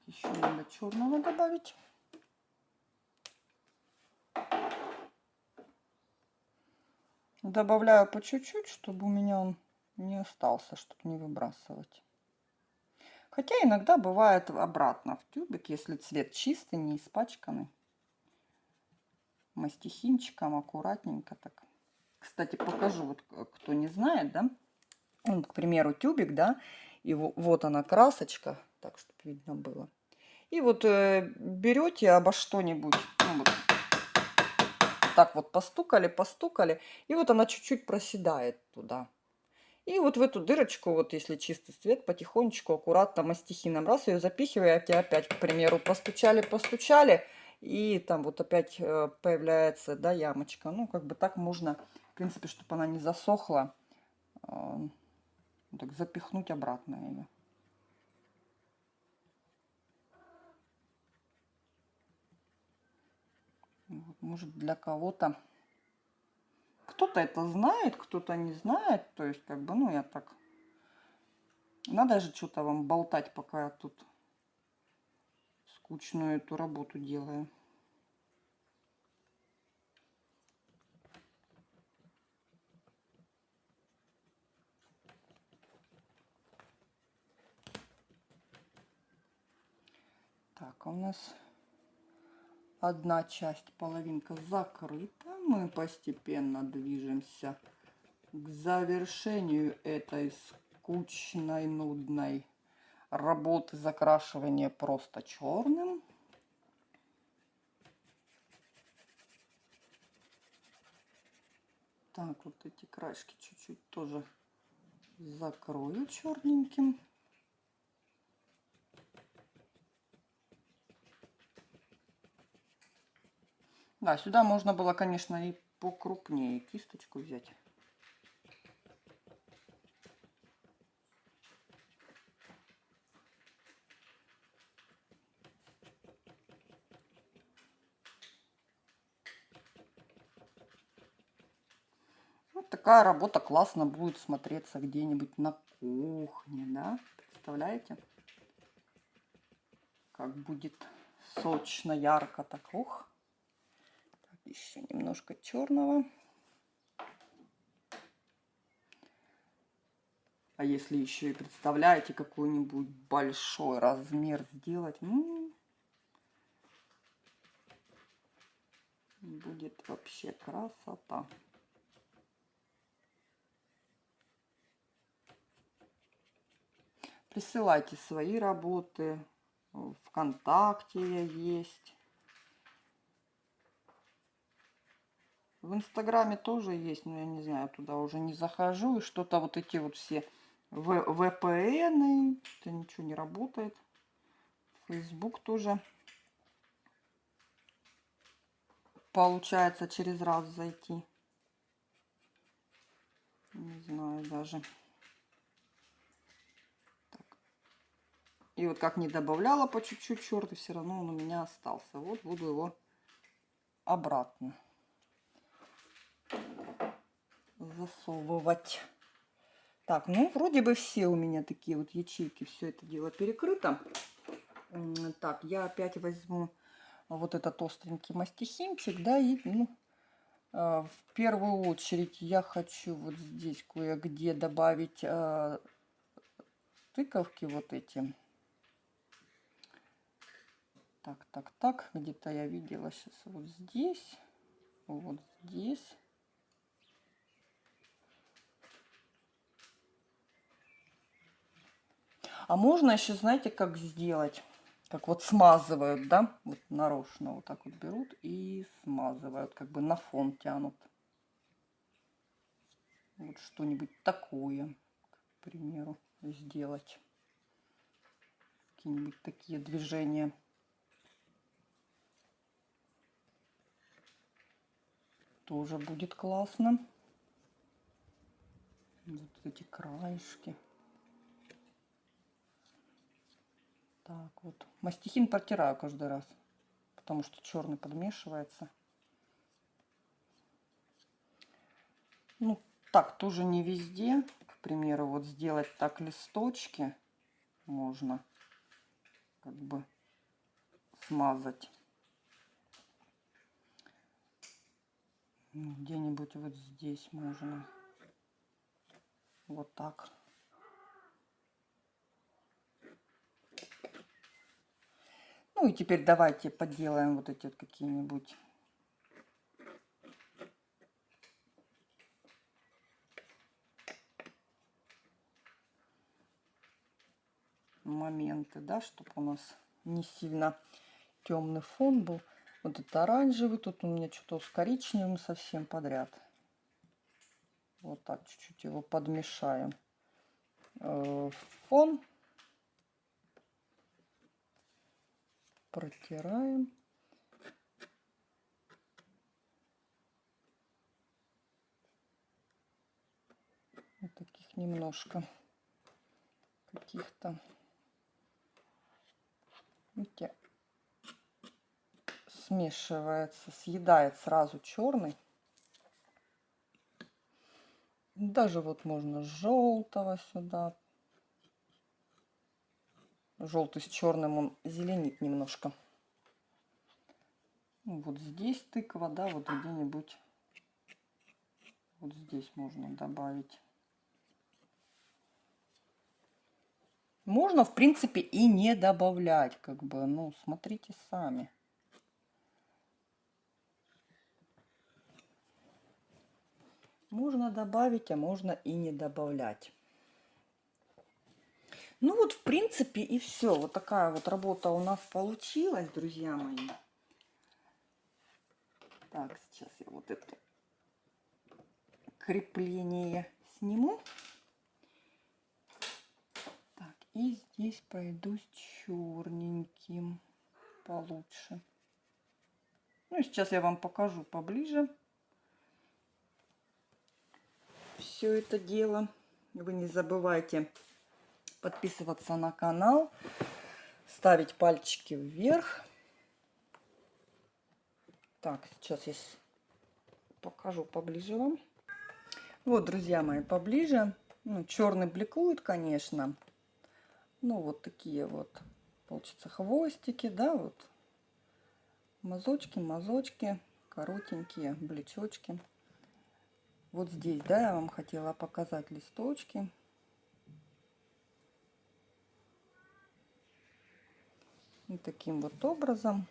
Еще надо черного добавить. Добавляю по чуть-чуть, чтобы у меня он не остался, чтобы не выбрасывать. Хотя иногда бывает обратно в тюбик, если цвет чистый, не испачканный. Мастихинчиком аккуратненько так. Кстати, покажу, вот кто не знает, да. Вот, к примеру, тюбик, да, и вот она красочка так, чтобы видно было. И вот э, берете обо что-нибудь, ну, вот, так вот постукали, постукали, и вот она чуть-чуть проседает туда. И вот в эту дырочку, вот если чистый цвет, потихонечку, аккуратно мастихином раз ее запихиваете опять, к примеру, постучали, постучали, и там вот опять э, появляется, да, ямочка. Ну, как бы так можно, в принципе, чтобы она не засохла, э, так запихнуть обратно ее. Вот, может, для кого-то... Кто-то это знает, кто-то не знает. То есть, как бы, ну, я так... Надо же что-то вам болтать, пока я тут скучную эту работу делаю. Так, а у нас одна часть, половинка закрыта. Мы постепенно движемся к завершению этой скучной, нудной работы закрашивания просто черным. Так, вот эти краешки чуть-чуть тоже закрою черненьким. Да, сюда можно было, конечно, и покрупнее кисточку взять. такая работа классно будет смотреться где-нибудь на кухне, да? Представляете? Как будет сочно, ярко так. Ух. Еще немножко черного. А если еще и представляете какой-нибудь большой размер сделать, ну, будет вообще красота. Присылайте свои работы. Вконтакте я есть. В Инстаграме тоже есть, но я не знаю, туда уже не захожу. И что-то вот эти вот все VPN, это ничего не работает. Facebook тоже получается через раз зайти. Не знаю даже. Так. И вот как не добавляла по чуть-чуть черт, и все равно он у меня остался. Вот буду его обратно засовывать. Так, ну, вроде бы все у меня такие вот ячейки, все это дело перекрыто. Так, я опять возьму вот этот остренький мастихинчик, да, и, ну, э, в первую очередь я хочу вот здесь кое-где добавить э, тыковки вот эти. Так, так, так, где-то я видела сейчас вот здесь, вот здесь. А можно еще, знаете, как сделать? Как вот смазывают, да? Вот нарочно вот так вот берут и смазывают, как бы на фон тянут. Вот что-нибудь такое, к примеру, сделать. Какие-нибудь такие движения. Тоже будет классно. Вот эти краешки. Так, вот. Мастихин протираю каждый раз, потому что черный подмешивается. Ну, так тоже не везде. К примеру, вот сделать так листочки можно как бы смазать. Ну, где-нибудь вот здесь можно. Вот так. Ну и теперь давайте поделаем вот эти вот какие-нибудь моменты, да, чтобы у нас не сильно темный фон был. Вот это оранжевый, тут у меня что-то с коричневым совсем подряд. Вот так чуть-чуть его подмешаем. Э, фон протираем. Вот таких немножко каких-то. Видите, смешивается, съедает сразу черный. Даже вот можно желтого сюда Желтый с черным он зеленит немножко. Вот здесь тыква, да, вот где-нибудь. Вот здесь можно добавить. Можно, в принципе, и не добавлять, как бы, ну, смотрите сами. Можно добавить, а можно и не добавлять. Ну вот, в принципе, и все. Вот такая вот работа у нас получилась, друзья мои. Так, сейчас я вот это крепление сниму. Так, и здесь пройдусь черненьким получше. Ну сейчас я вам покажу поближе все это дело. Вы не забывайте подписываться на канал, ставить пальчики вверх. Так, сейчас я покажу поближе вам. Вот, друзья мои, поближе. Ну, черный бликует, конечно. Ну, вот такие вот, получится, хвостики, да, вот. Мазочки, мазочки, коротенькие блечочки. Вот здесь, да, я вам хотела показать листочки. И таким вот образом.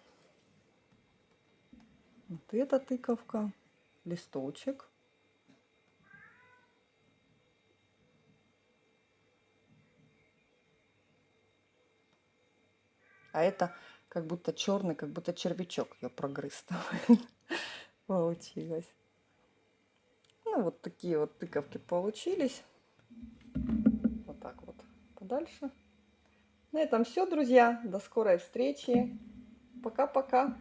Вот эта тыковка, листочек. А это как будто черный, как будто червячок ее прогрыз (laughs) получилось. Ну, вот такие вот тыковки получились. Вот так вот подальше. На этом все, друзья. До скорой встречи. Пока-пока.